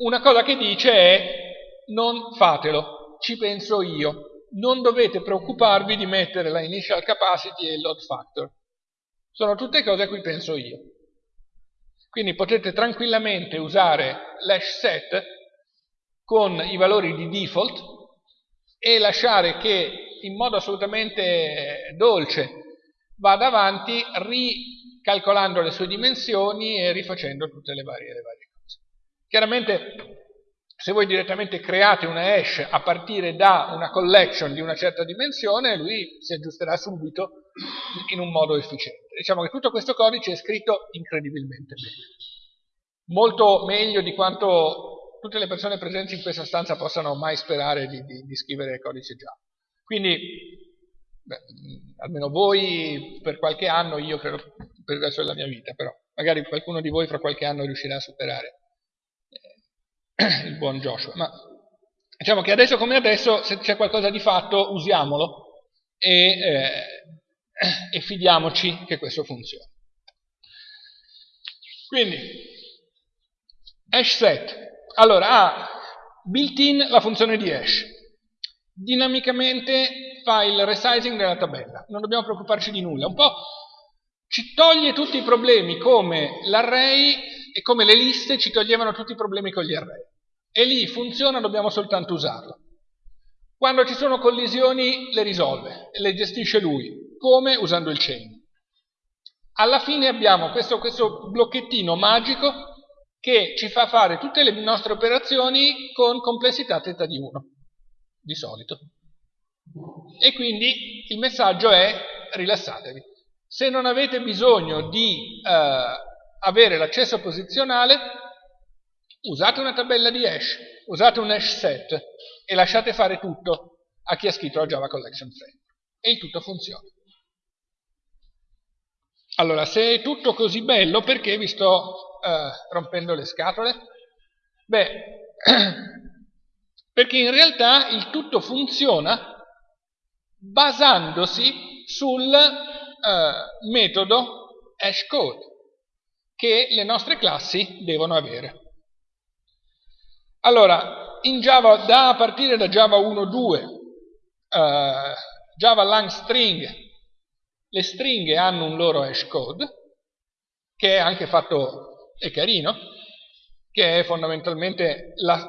una cosa che dice è non fatelo, ci penso io, non dovete preoccuparvi di mettere la initial capacity e il load factor, sono tutte cose a cui penso io. Quindi potete tranquillamente usare l'hash set con i valori di default e lasciare che in modo assolutamente dolce vada avanti ricalcolando le sue dimensioni e rifacendo tutte le varie, le varie cose. Chiaramente se voi direttamente create una hash a partire da una collection di una certa dimensione, lui si aggiusterà subito in un modo efficiente. Diciamo che tutto questo codice è scritto incredibilmente bene. Molto meglio di quanto tutte le persone presenti in questa stanza possano mai sperare di, di, di scrivere codice Java. Quindi, beh, almeno voi per qualche anno, io credo per il resto della mia vita, però magari qualcuno di voi fra qualche anno riuscirà a superare il buon Joshua. Ma diciamo che adesso come adesso, se c'è qualcosa di fatto, usiamolo e, eh, e fidiamoci che questo funzioni. Quindi, hash set. Allora, ha built-in la funzione di hash. Dinamicamente fa il resizing della tabella. Non dobbiamo preoccuparci di nulla. Un po' ci toglie tutti i problemi come l'array e come le liste ci toglievano tutti i problemi con gli array. E lì funziona, dobbiamo soltanto usarlo. Quando ci sono collisioni le risolve, le gestisce lui. Come? Usando il chain. Alla fine abbiamo questo, questo blocchettino magico che ci fa fare tutte le nostre operazioni con complessità θ di 1, di solito. E quindi il messaggio è rilassatevi. Se non avete bisogno di eh, avere l'accesso posizionale, usate una tabella di hash, usate un hash set e lasciate fare tutto a chi ha scritto la Java Collection Framework. E il tutto funziona. Allora, se è tutto così bello, perché vi sto uh, rompendo le scatole? Beh, perché in realtà il tutto funziona basandosi sul uh, metodo hashcode che le nostre classi devono avere. Allora, in Java, da, a partire da Java 1.2, uh, Java lang string, le stringhe hanno un loro hashcode, che è anche fatto, è carino, che è fondamentalmente la,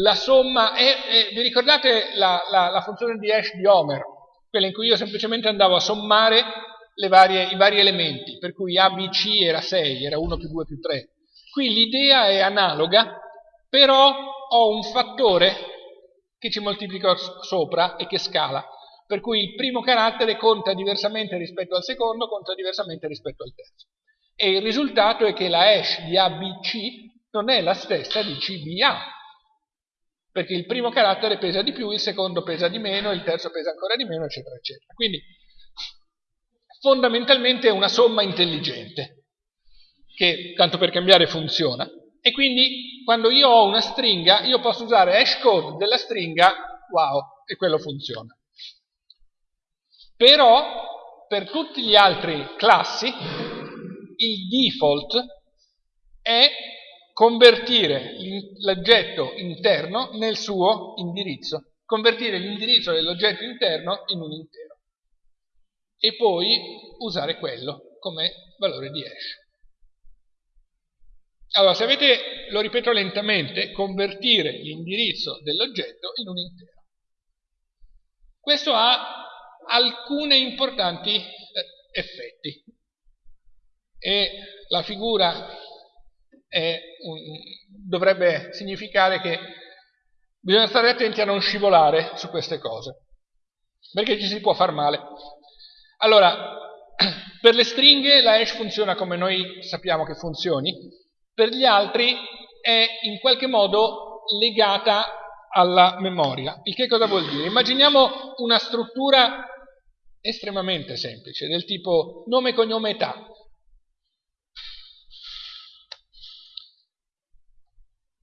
la somma, è, è, vi ricordate la, la, la funzione di hash di Homer, quella in cui io semplicemente andavo a sommare varie, i vari elementi, per cui ABC era 6, era 1 più 2 più 3. Qui l'idea è analoga, però ho un fattore che ci moltiplica sopra e che scala, per cui il primo carattere conta diversamente rispetto al secondo, conta diversamente rispetto al terzo. E il risultato è che la hash di ABC non è la stessa di CBA, perché il primo carattere pesa di più, il secondo pesa di meno, il terzo pesa ancora di meno, eccetera, eccetera. Quindi fondamentalmente è una somma intelligente, che tanto per cambiare funziona. E quindi quando io ho una stringa, io posso usare hashcode della stringa, wow, e quello funziona. Però per tutti gli altri classi il default è convertire l'oggetto interno nel suo indirizzo, convertire l'indirizzo dell'oggetto interno in un intero e poi usare quello come valore di hash. Allora, se avete, lo ripeto lentamente, convertire l'indirizzo dell'oggetto in un intero. Questo ha alcuni importanti eh, effetti e la figura un, dovrebbe significare che bisogna stare attenti a non scivolare su queste cose, perché ci si può far male. Allora, per le stringhe la hash funziona come noi sappiamo che funzioni, per gli altri è in qualche modo legata alla memoria. Il che cosa vuol dire? Immaginiamo una struttura estremamente semplice, del tipo nome, cognome, età.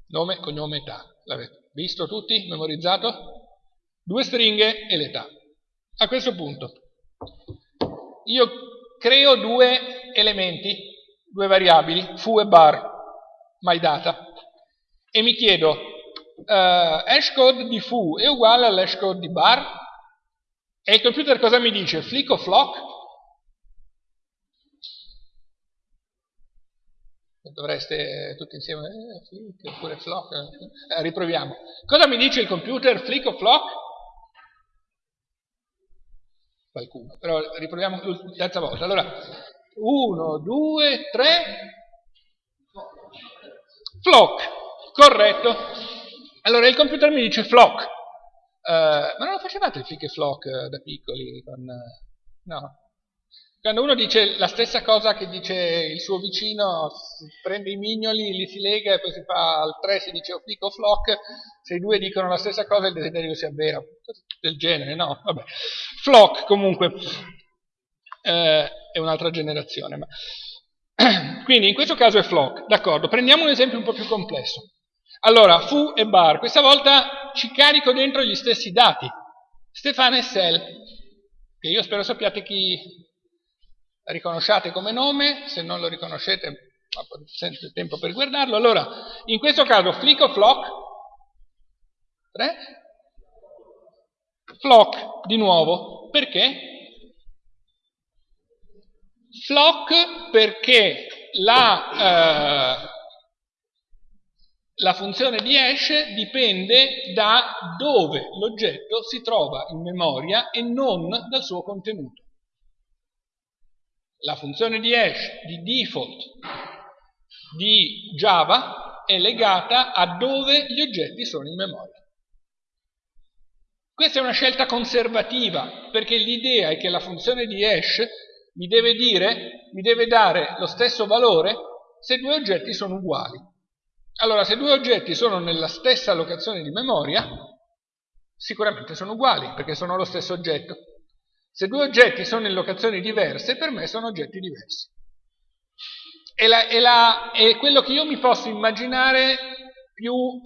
Nome, cognome, età. L'avete visto tutti? Memorizzato? Due stringhe e l'età. A questo punto io creo due elementi, due variabili, foo e bar, my data, e mi chiedo uh, hashcode di foo è uguale all'hashcode di bar? E il computer cosa mi dice? Flick o flock? Dovreste tutti insieme, eh, flick oppure flock, eh, riproviamo. Cosa mi dice il computer? Flick o flock? qualcuno. Però riproviamo terza volta. Allora, uno, due, tre. Flock, corretto. Allora il computer mi dice flock, uh, ma non lo facevate il flick e flock uh, da piccoli? Con, no. Quando uno dice la stessa cosa che dice il suo vicino, prende i mignoli, li si lega e poi si fa al 3 si dice o flick o se i due dicono la stessa cosa il desiderio si avvera, del genere, no? Vabbè. Flock comunque è un'altra generazione. Ma... Quindi in questo caso è flock, d'accordo. Prendiamo un esempio un po' più complesso. Allora, fu e bar, questa volta ci carico dentro gli stessi dati. Stefano e Sel, che io spero sappiate chi riconosciate come nome, se non lo riconoscete sempre tempo per guardarlo. Allora, in questo caso flick o flock? 3? Flock di nuovo, perché? Flock perché la... Eh, la funzione di hash dipende da dove l'oggetto si trova in memoria e non dal suo contenuto. La funzione di hash di default di Java è legata a dove gli oggetti sono in memoria. Questa è una scelta conservativa, perché l'idea è che la funzione di hash mi deve, dire, mi deve dare lo stesso valore se due oggetti sono uguali. Allora, se due oggetti sono nella stessa locazione di memoria, sicuramente sono uguali, perché sono lo stesso oggetto. Se due oggetti sono in locazioni diverse, per me sono oggetti diversi. È, la, è, la, è quello che io mi posso immaginare più uh,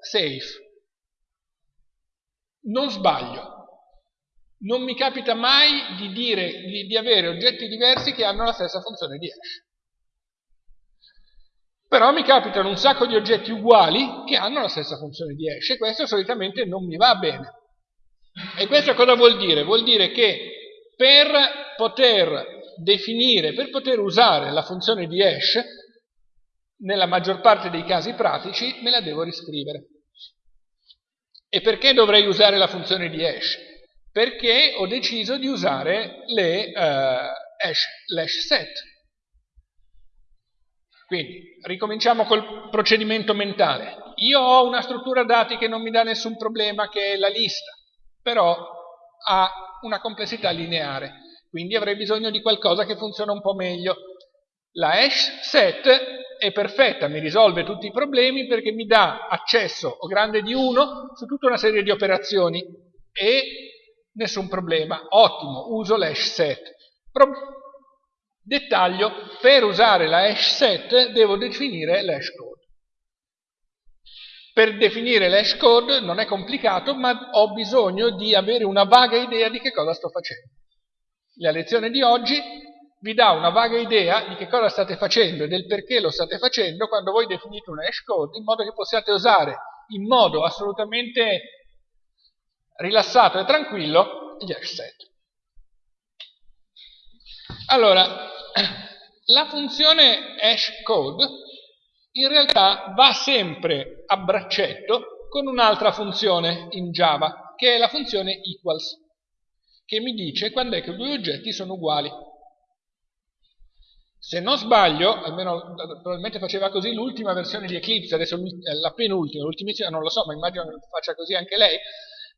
safe. Non sbaglio. Non mi capita mai di, dire, di, di avere oggetti diversi che hanno la stessa funzione di hash. Però mi capitano un sacco di oggetti uguali che hanno la stessa funzione di hash e questo solitamente non mi va bene. E questo cosa vuol dire? Vuol dire che per poter definire, per poter usare la funzione di hash, nella maggior parte dei casi pratici me la devo riscrivere. E perché dovrei usare la funzione di hash? Perché ho deciso di usare le uh, hash, set quindi, ricominciamo col procedimento mentale. Io ho una struttura dati che non mi dà nessun problema, che è la lista, però ha una complessità lineare, quindi avrei bisogno di qualcosa che funziona un po' meglio. La hash set è perfetta, mi risolve tutti i problemi perché mi dà accesso o grande di 1 su tutta una serie di operazioni e nessun problema. Ottimo, uso l'hash set. Pro Dettaglio, per usare la hash set devo definire l'hash. Per definire l'hash code non è complicato, ma ho bisogno di avere una vaga idea di che cosa sto facendo. La lezione di oggi vi dà una vaga idea di che cosa state facendo e del perché lo state facendo quando voi definite una hash code, in modo che possiate usare in modo assolutamente rilassato e tranquillo gli hash set. Allora, la funzione hashCode in realtà va sempre a braccetto con un'altra funzione in Java, che è la funzione equals, che mi dice quando è che due oggetti sono uguali. Se non sbaglio, almeno probabilmente faceva così l'ultima versione di Eclipse, adesso la penultima, l'ultimissima non lo so, ma immagino che faccia così anche lei,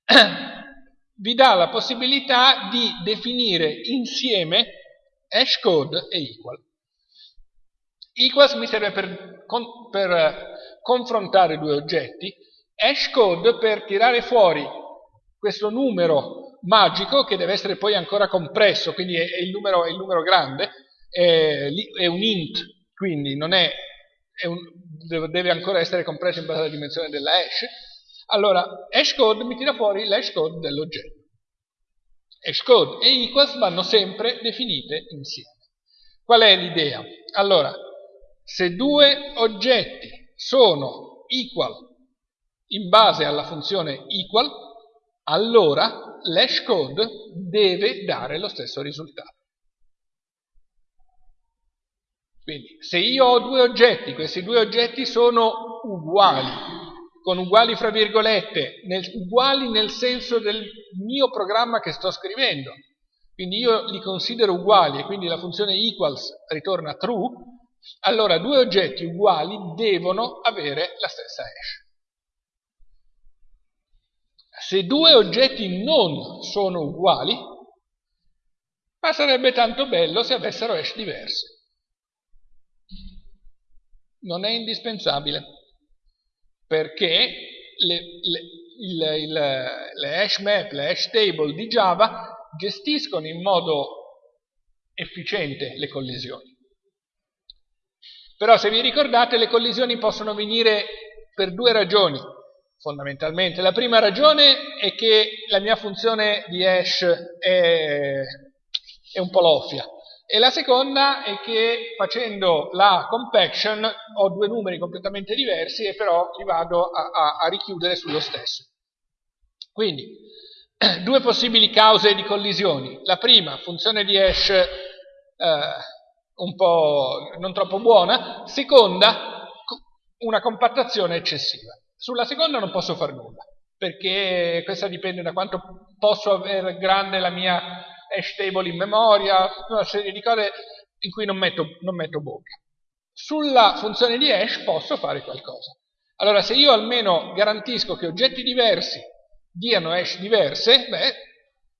vi dà la possibilità di definire insieme hashcode e equal. Equals mi serve per, con, per eh, confrontare due oggetti, hashcode per tirare fuori questo numero magico che deve essere poi ancora compresso, quindi è, è, il, numero, è il, numero, grande, è, è, un int, quindi non è, un, deve ancora essere compresso in base alla dimensione della hash. Allora, hashcode mi tira fuori l'hashcode dell'oggetto. Hashcode e equals vanno sempre definite insieme. Qual è l'idea? Allora, se due oggetti sono equal in base alla funzione equal, allora l'hashcode deve dare lo stesso risultato. Quindi, se io ho due oggetti, questi due oggetti sono uguali, con uguali fra virgolette, nel, uguali nel senso del mio programma che sto scrivendo. Quindi io li considero uguali e quindi la funzione equals ritorna true, allora due oggetti uguali devono avere la stessa hash. se due oggetti non sono uguali, ma sarebbe tanto bello se avessero hash diversi. Non è indispensabile, perché le, le, il, il, le hash map, le hash table di Java gestiscono in modo efficiente le collisioni. Però se vi ricordate le collisioni possono venire per due ragioni fondamentalmente. La prima ragione è che la mia funzione di hash è, è un po' loffia e la seconda è che facendo la compaction ho due numeri completamente diversi e però li vado a, a, a richiudere sullo stesso. Quindi, due possibili cause di collisioni. La prima, funzione di hash eh, un po' non troppo buona. Seconda, una compattazione eccessiva. Sulla seconda non posso fare nulla, perché questa dipende da quanto posso avere grande la mia hash table in memoria, una serie di cose in cui non metto, non metto bocca. Sulla funzione di hash posso fare qualcosa. Allora, se io almeno garantisco che oggetti diversi diano hash diverse, beh,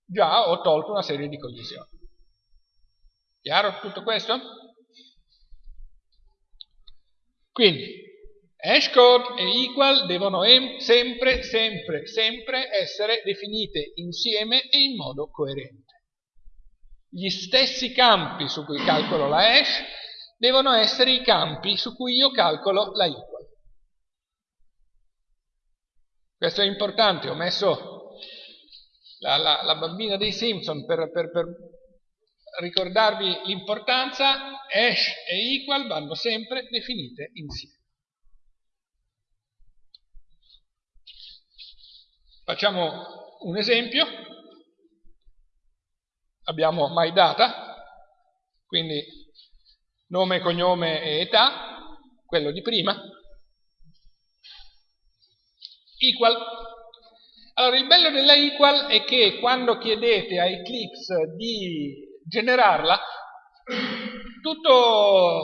già ho tolto una serie di collisioni. Chiaro tutto questo? Quindi, hashcode e equal devono sempre, sempre, sempre essere definite insieme e in modo coerente. Gli stessi campi su cui calcolo la hash devono essere i campi su cui io calcolo la equal. Questo è importante, ho messo la, la, la bambina dei Simpson per, per, per ricordarvi l'importanza, hash e equal vanno sempre definite insieme. Facciamo un esempio. Abbiamo MyData, quindi nome, cognome e età, quello di prima, equal. Allora, il bello della equal è che quando chiedete a Eclipse di generarla, tutto,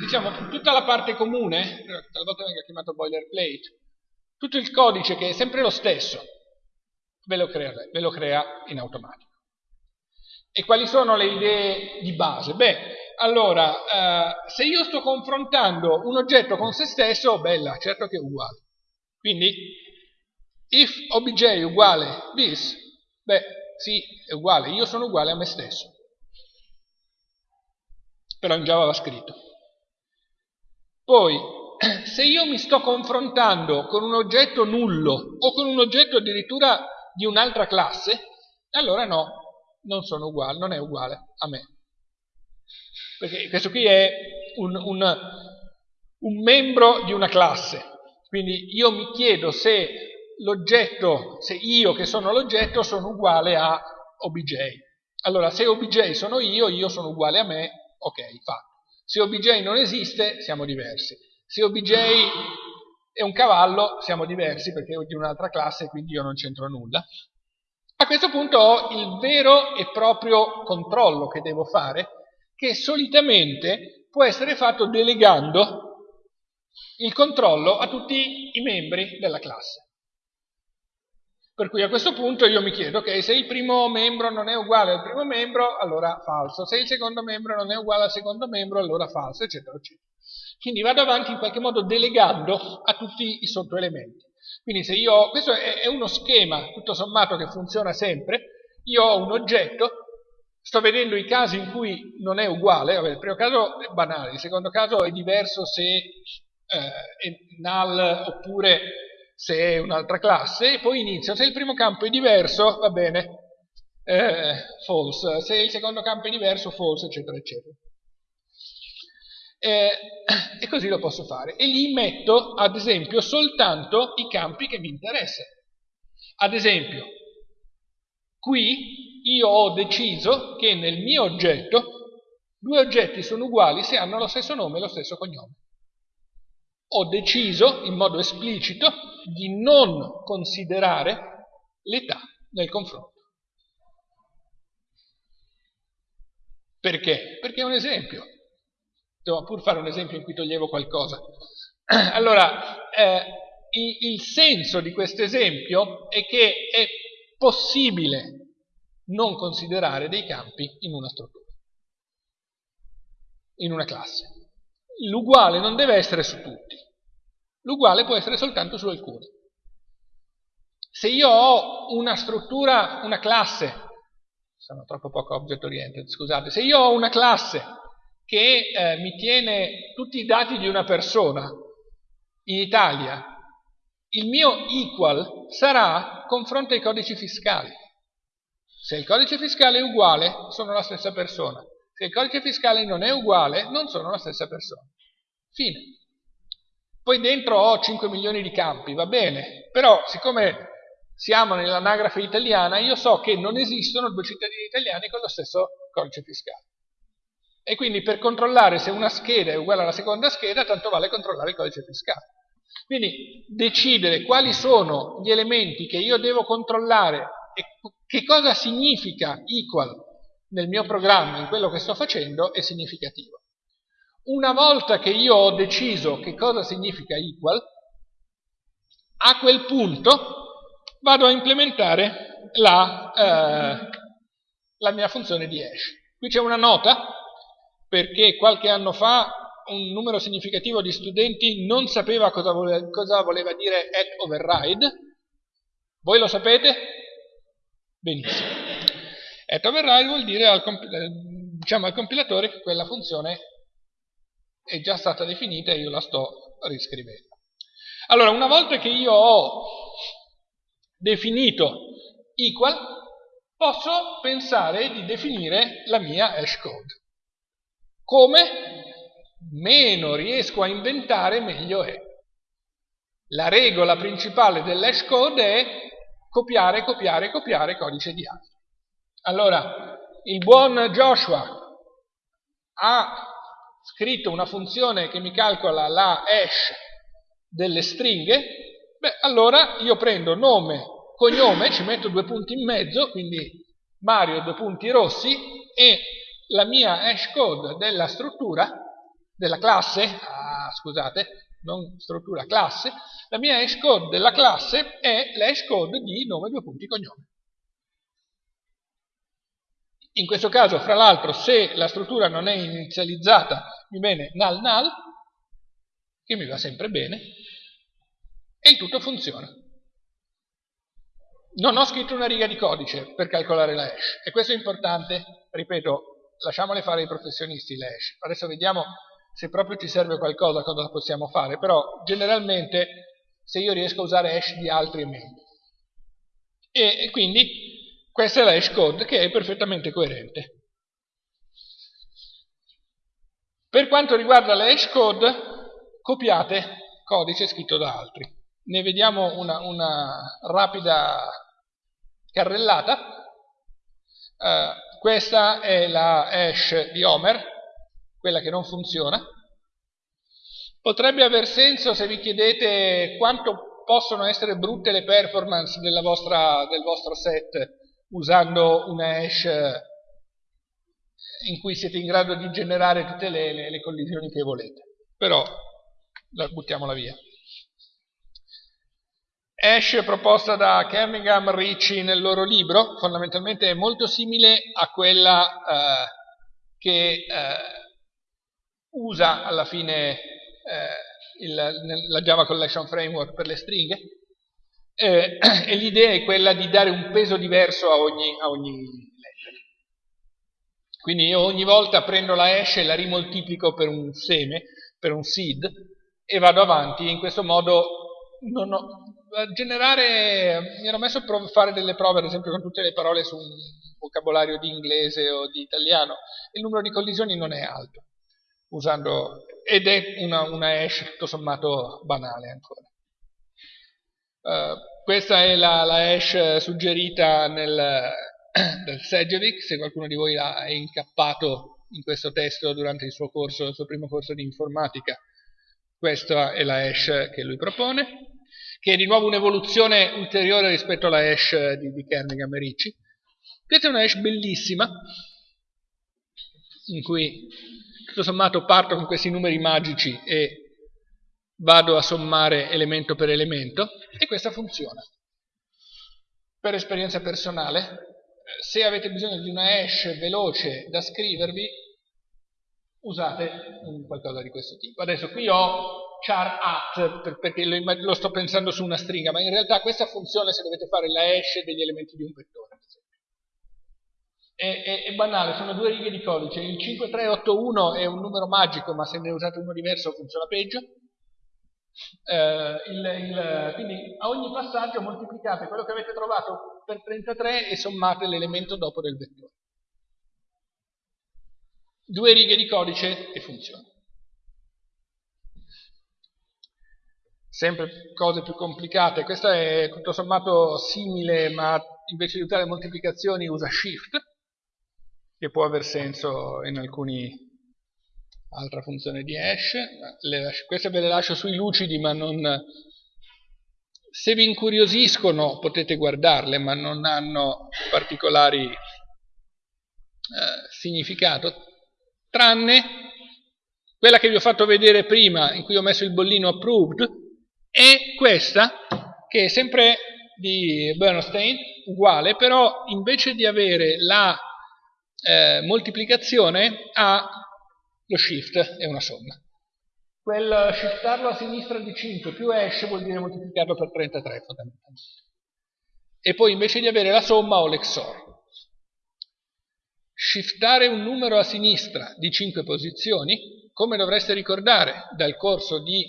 diciamo, tutta la parte comune, talvolta venga chiamato boilerplate, tutto il codice che è sempre lo stesso, ve lo crea, ve lo crea in automatico. E quali sono le idee di base? Beh, allora, eh, se io sto confrontando un oggetto con se stesso, bella, certo che è uguale. Quindi, if obj uguale this, beh, sì, è uguale, io sono uguale a me stesso. Però in Java va scritto. Poi, se io mi sto confrontando con un oggetto nullo o con un oggetto addirittura di un'altra classe, allora no, non sono uguale, non è uguale a me. Perché questo qui è un, un, un membro di una classe. Quindi io mi chiedo se l'oggetto, se io che sono l'oggetto sono uguale a obj. Allora, se obj sono io, io sono uguale a me, ok, fatto. Se obj non esiste, siamo diversi. Se obj è un cavallo, siamo diversi perché è di un'altra classe, quindi io non c'entro nulla. A questo punto ho il vero e proprio controllo che devo fare, che solitamente può essere fatto delegando il controllo a tutti i membri della classe. Per cui a questo punto io mi chiedo, ok, se il primo membro non è uguale al primo membro, allora falso, se il secondo membro non è uguale al secondo membro, allora falso, eccetera, eccetera. Quindi vado avanti in qualche modo delegando a tutti i sottoelementi. Quindi se io ho, questo è, uno schema tutto sommato che funziona sempre, io ho un oggetto, sto vedendo i casi in cui non è uguale, vabbè, il primo caso è banale, il secondo caso è diverso se eh, è null oppure se è un'altra classe, e poi inizio, se il primo campo è diverso, va bene, eh, false, se il secondo campo è diverso, false, eccetera, eccetera. Eh, e così lo posso fare. E lì metto, ad esempio, soltanto i campi che mi interessano. Ad esempio, qui io ho deciso che nel mio oggetto due oggetti sono uguali se hanno lo stesso nome e lo stesso cognome. Ho deciso in modo esplicito di non considerare l'età nel confronto. Perché? Perché è un esempio. Devo pur fare un esempio in cui toglievo qualcosa. Allora, eh, il, il senso di questo esempio è che è possibile non considerare dei campi in una struttura, in una classe. L'uguale non deve essere su tutti, l'uguale può essere soltanto su alcuni. Se io ho una struttura, una classe, sono troppo poco object oriented, scusate, se io ho una classe che eh, mi tiene tutti i dati di una persona in Italia, il mio equal sarà confronto ai codici fiscali. Se il codice fiscale è uguale, sono la stessa persona. Se il codice fiscale non è uguale, non sono la stessa persona. Fine. Poi dentro ho 5 milioni di campi, va bene, però siccome siamo nell'anagrafe italiana, io so che non esistono due cittadini italiani con lo stesso codice fiscale. E quindi per controllare se una scheda è uguale alla seconda scheda, tanto vale controllare il codice fiscale. Quindi decidere quali sono gli elementi che io devo controllare e che cosa significa equal nel mio programma, in quello che sto facendo, è significativo. Una volta che io ho deciso che cosa significa equal, a quel punto vado a implementare la, eh, la mia funzione di hash. Qui c'è una nota, perché qualche anno fa un numero significativo di studenti non sapeva cosa, vole, cosa voleva dire at override. Voi lo sapete? Benissimo. At override vuol dire al, diciamo al compilatore che quella funzione è già stata definita e io la sto riscrivendo. Allora, una volta che io ho definito equal, posso pensare di definire la mia hash code. Come? Meno riesco a inventare, meglio è. La regola principale dell'hash code è copiare, copiare, copiare codice di altri. Allora, il buon Joshua ha scritto una funzione che mi calcola la hash delle stringhe Beh, allora io prendo nome, cognome, ci metto due punti in mezzo, quindi Mario due punti rossi, e la mia hash code della struttura, della classe, ah, scusate, non struttura, classe, la mia hash code della classe è l'hash code di nome due punti cognome. In questo caso, fra l'altro, se la struttura non è inizializzata, mi viene null null, che mi va sempre bene, e il tutto funziona. Non ho scritto una riga di codice per calcolare la hash e questo è importante, ripeto, lasciamole fare i professionisti le hash. Adesso vediamo se proprio ci serve qualcosa, cosa possiamo fare, però generalmente se io riesco a usare hash di altri è meglio. E, e quindi questa è la hash code che è perfettamente coerente. Per quanto riguarda la hash code, copiate codice scritto da altri ne vediamo una, una rapida carrellata. Uh, questa è la hash di Homer, quella che non funziona. Potrebbe aver senso se vi chiedete quanto possono essere brutte le performance vostra, del vostro set usando una hash in cui siete in grado di generare tutte le, le, le collisioni che volete. Però buttiamola via. Ash proposta da Kerningham Ricci nel loro libro, fondamentalmente è molto simile a quella eh, che eh, usa alla fine eh, il, la Java Collection Framework per le stringhe, eh, e l'idea è quella di dare un peso diverso a ogni, a ogni lettera. Quindi io ogni volta prendo la hash e la rimoltiplico per un seme, per un seed, e vado avanti, in questo modo non ho, generare, mi ero messo a fare delle prove, ad esempio, con tutte le parole su un vocabolario di inglese o di italiano, il numero di collisioni non è alto, usando, ed è una, una hash tutto sommato banale ancora. Uh, questa è la, la, hash suggerita nel, del Segevic, se qualcuno di voi è incappato in questo testo durante il suo corso, il suo primo corso di informatica, questa è la hash che lui propone che è di nuovo un'evoluzione ulteriore rispetto alla hash di, di Kerningham e Ricci. Questa è una hash bellissima, in cui tutto sommato parto con questi numeri magici e vado a sommare elemento per elemento e questa funziona. Per esperienza personale, eh, se avete bisogno di una hash veloce da scrivervi, usate qualcosa di questo tipo. Adesso qui ho char at perché lo sto pensando su una stringa, ma in realtà questa funzione se dovete fare la hash degli elementi di un vettore. È, è, è, banale, sono due righe di codice. Il 5381 è un numero magico, ma se ne usate uno diverso funziona peggio. Eh, il, il, quindi a ogni passaggio moltiplicate quello che avete trovato per 33 e sommate l'elemento dopo del vettore. Due righe di codice e funziona. Sempre cose più complicate. Questa è tutto sommato simile, ma invece di usare moltiplicazioni usa shift che può aver senso in alcuni altra funzione di hash. Le, queste ve le lascio sui lucidi ma non se vi incuriosiscono potete guardarle ma non hanno particolari eh, significato tranne quella che vi ho fatto vedere prima in cui ho messo il bollino approved e questa che è sempre di Bernstein uguale però invece di avere la eh, moltiplicazione ha lo shift è una somma. Quel shiftarlo a sinistra di 5 più hash vuol dire moltiplicarlo per 33 fondamentalmente. E poi invece di avere la somma ho l'XOR. Shiftare un numero a sinistra di 5 posizioni, come dovreste ricordare dal corso di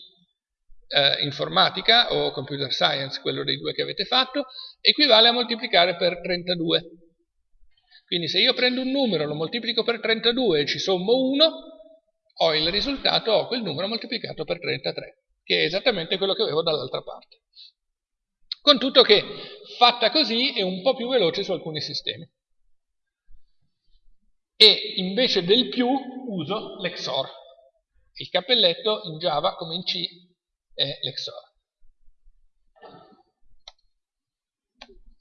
eh, informatica o computer science, quello dei due che avete fatto, equivale a moltiplicare per 32. Quindi se io prendo un numero, lo moltiplico per 32 e ci sommo 1, ho il risultato, ho quel numero moltiplicato per 33, che è esattamente quello che avevo dall'altra parte. Con tutto che, fatta così, è un po' più veloce su alcuni sistemi. E invece del più uso l'XOR. Il cappelletto in Java, come in C, è l'XOR.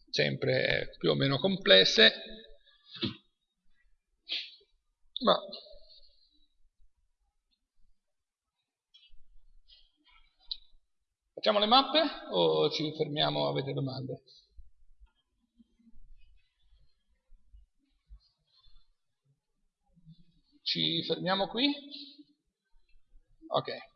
Sempre più o meno complesse, ma facciamo le mappe o ci fermiamo? Avete domande? Ci fermiamo qui? Ok.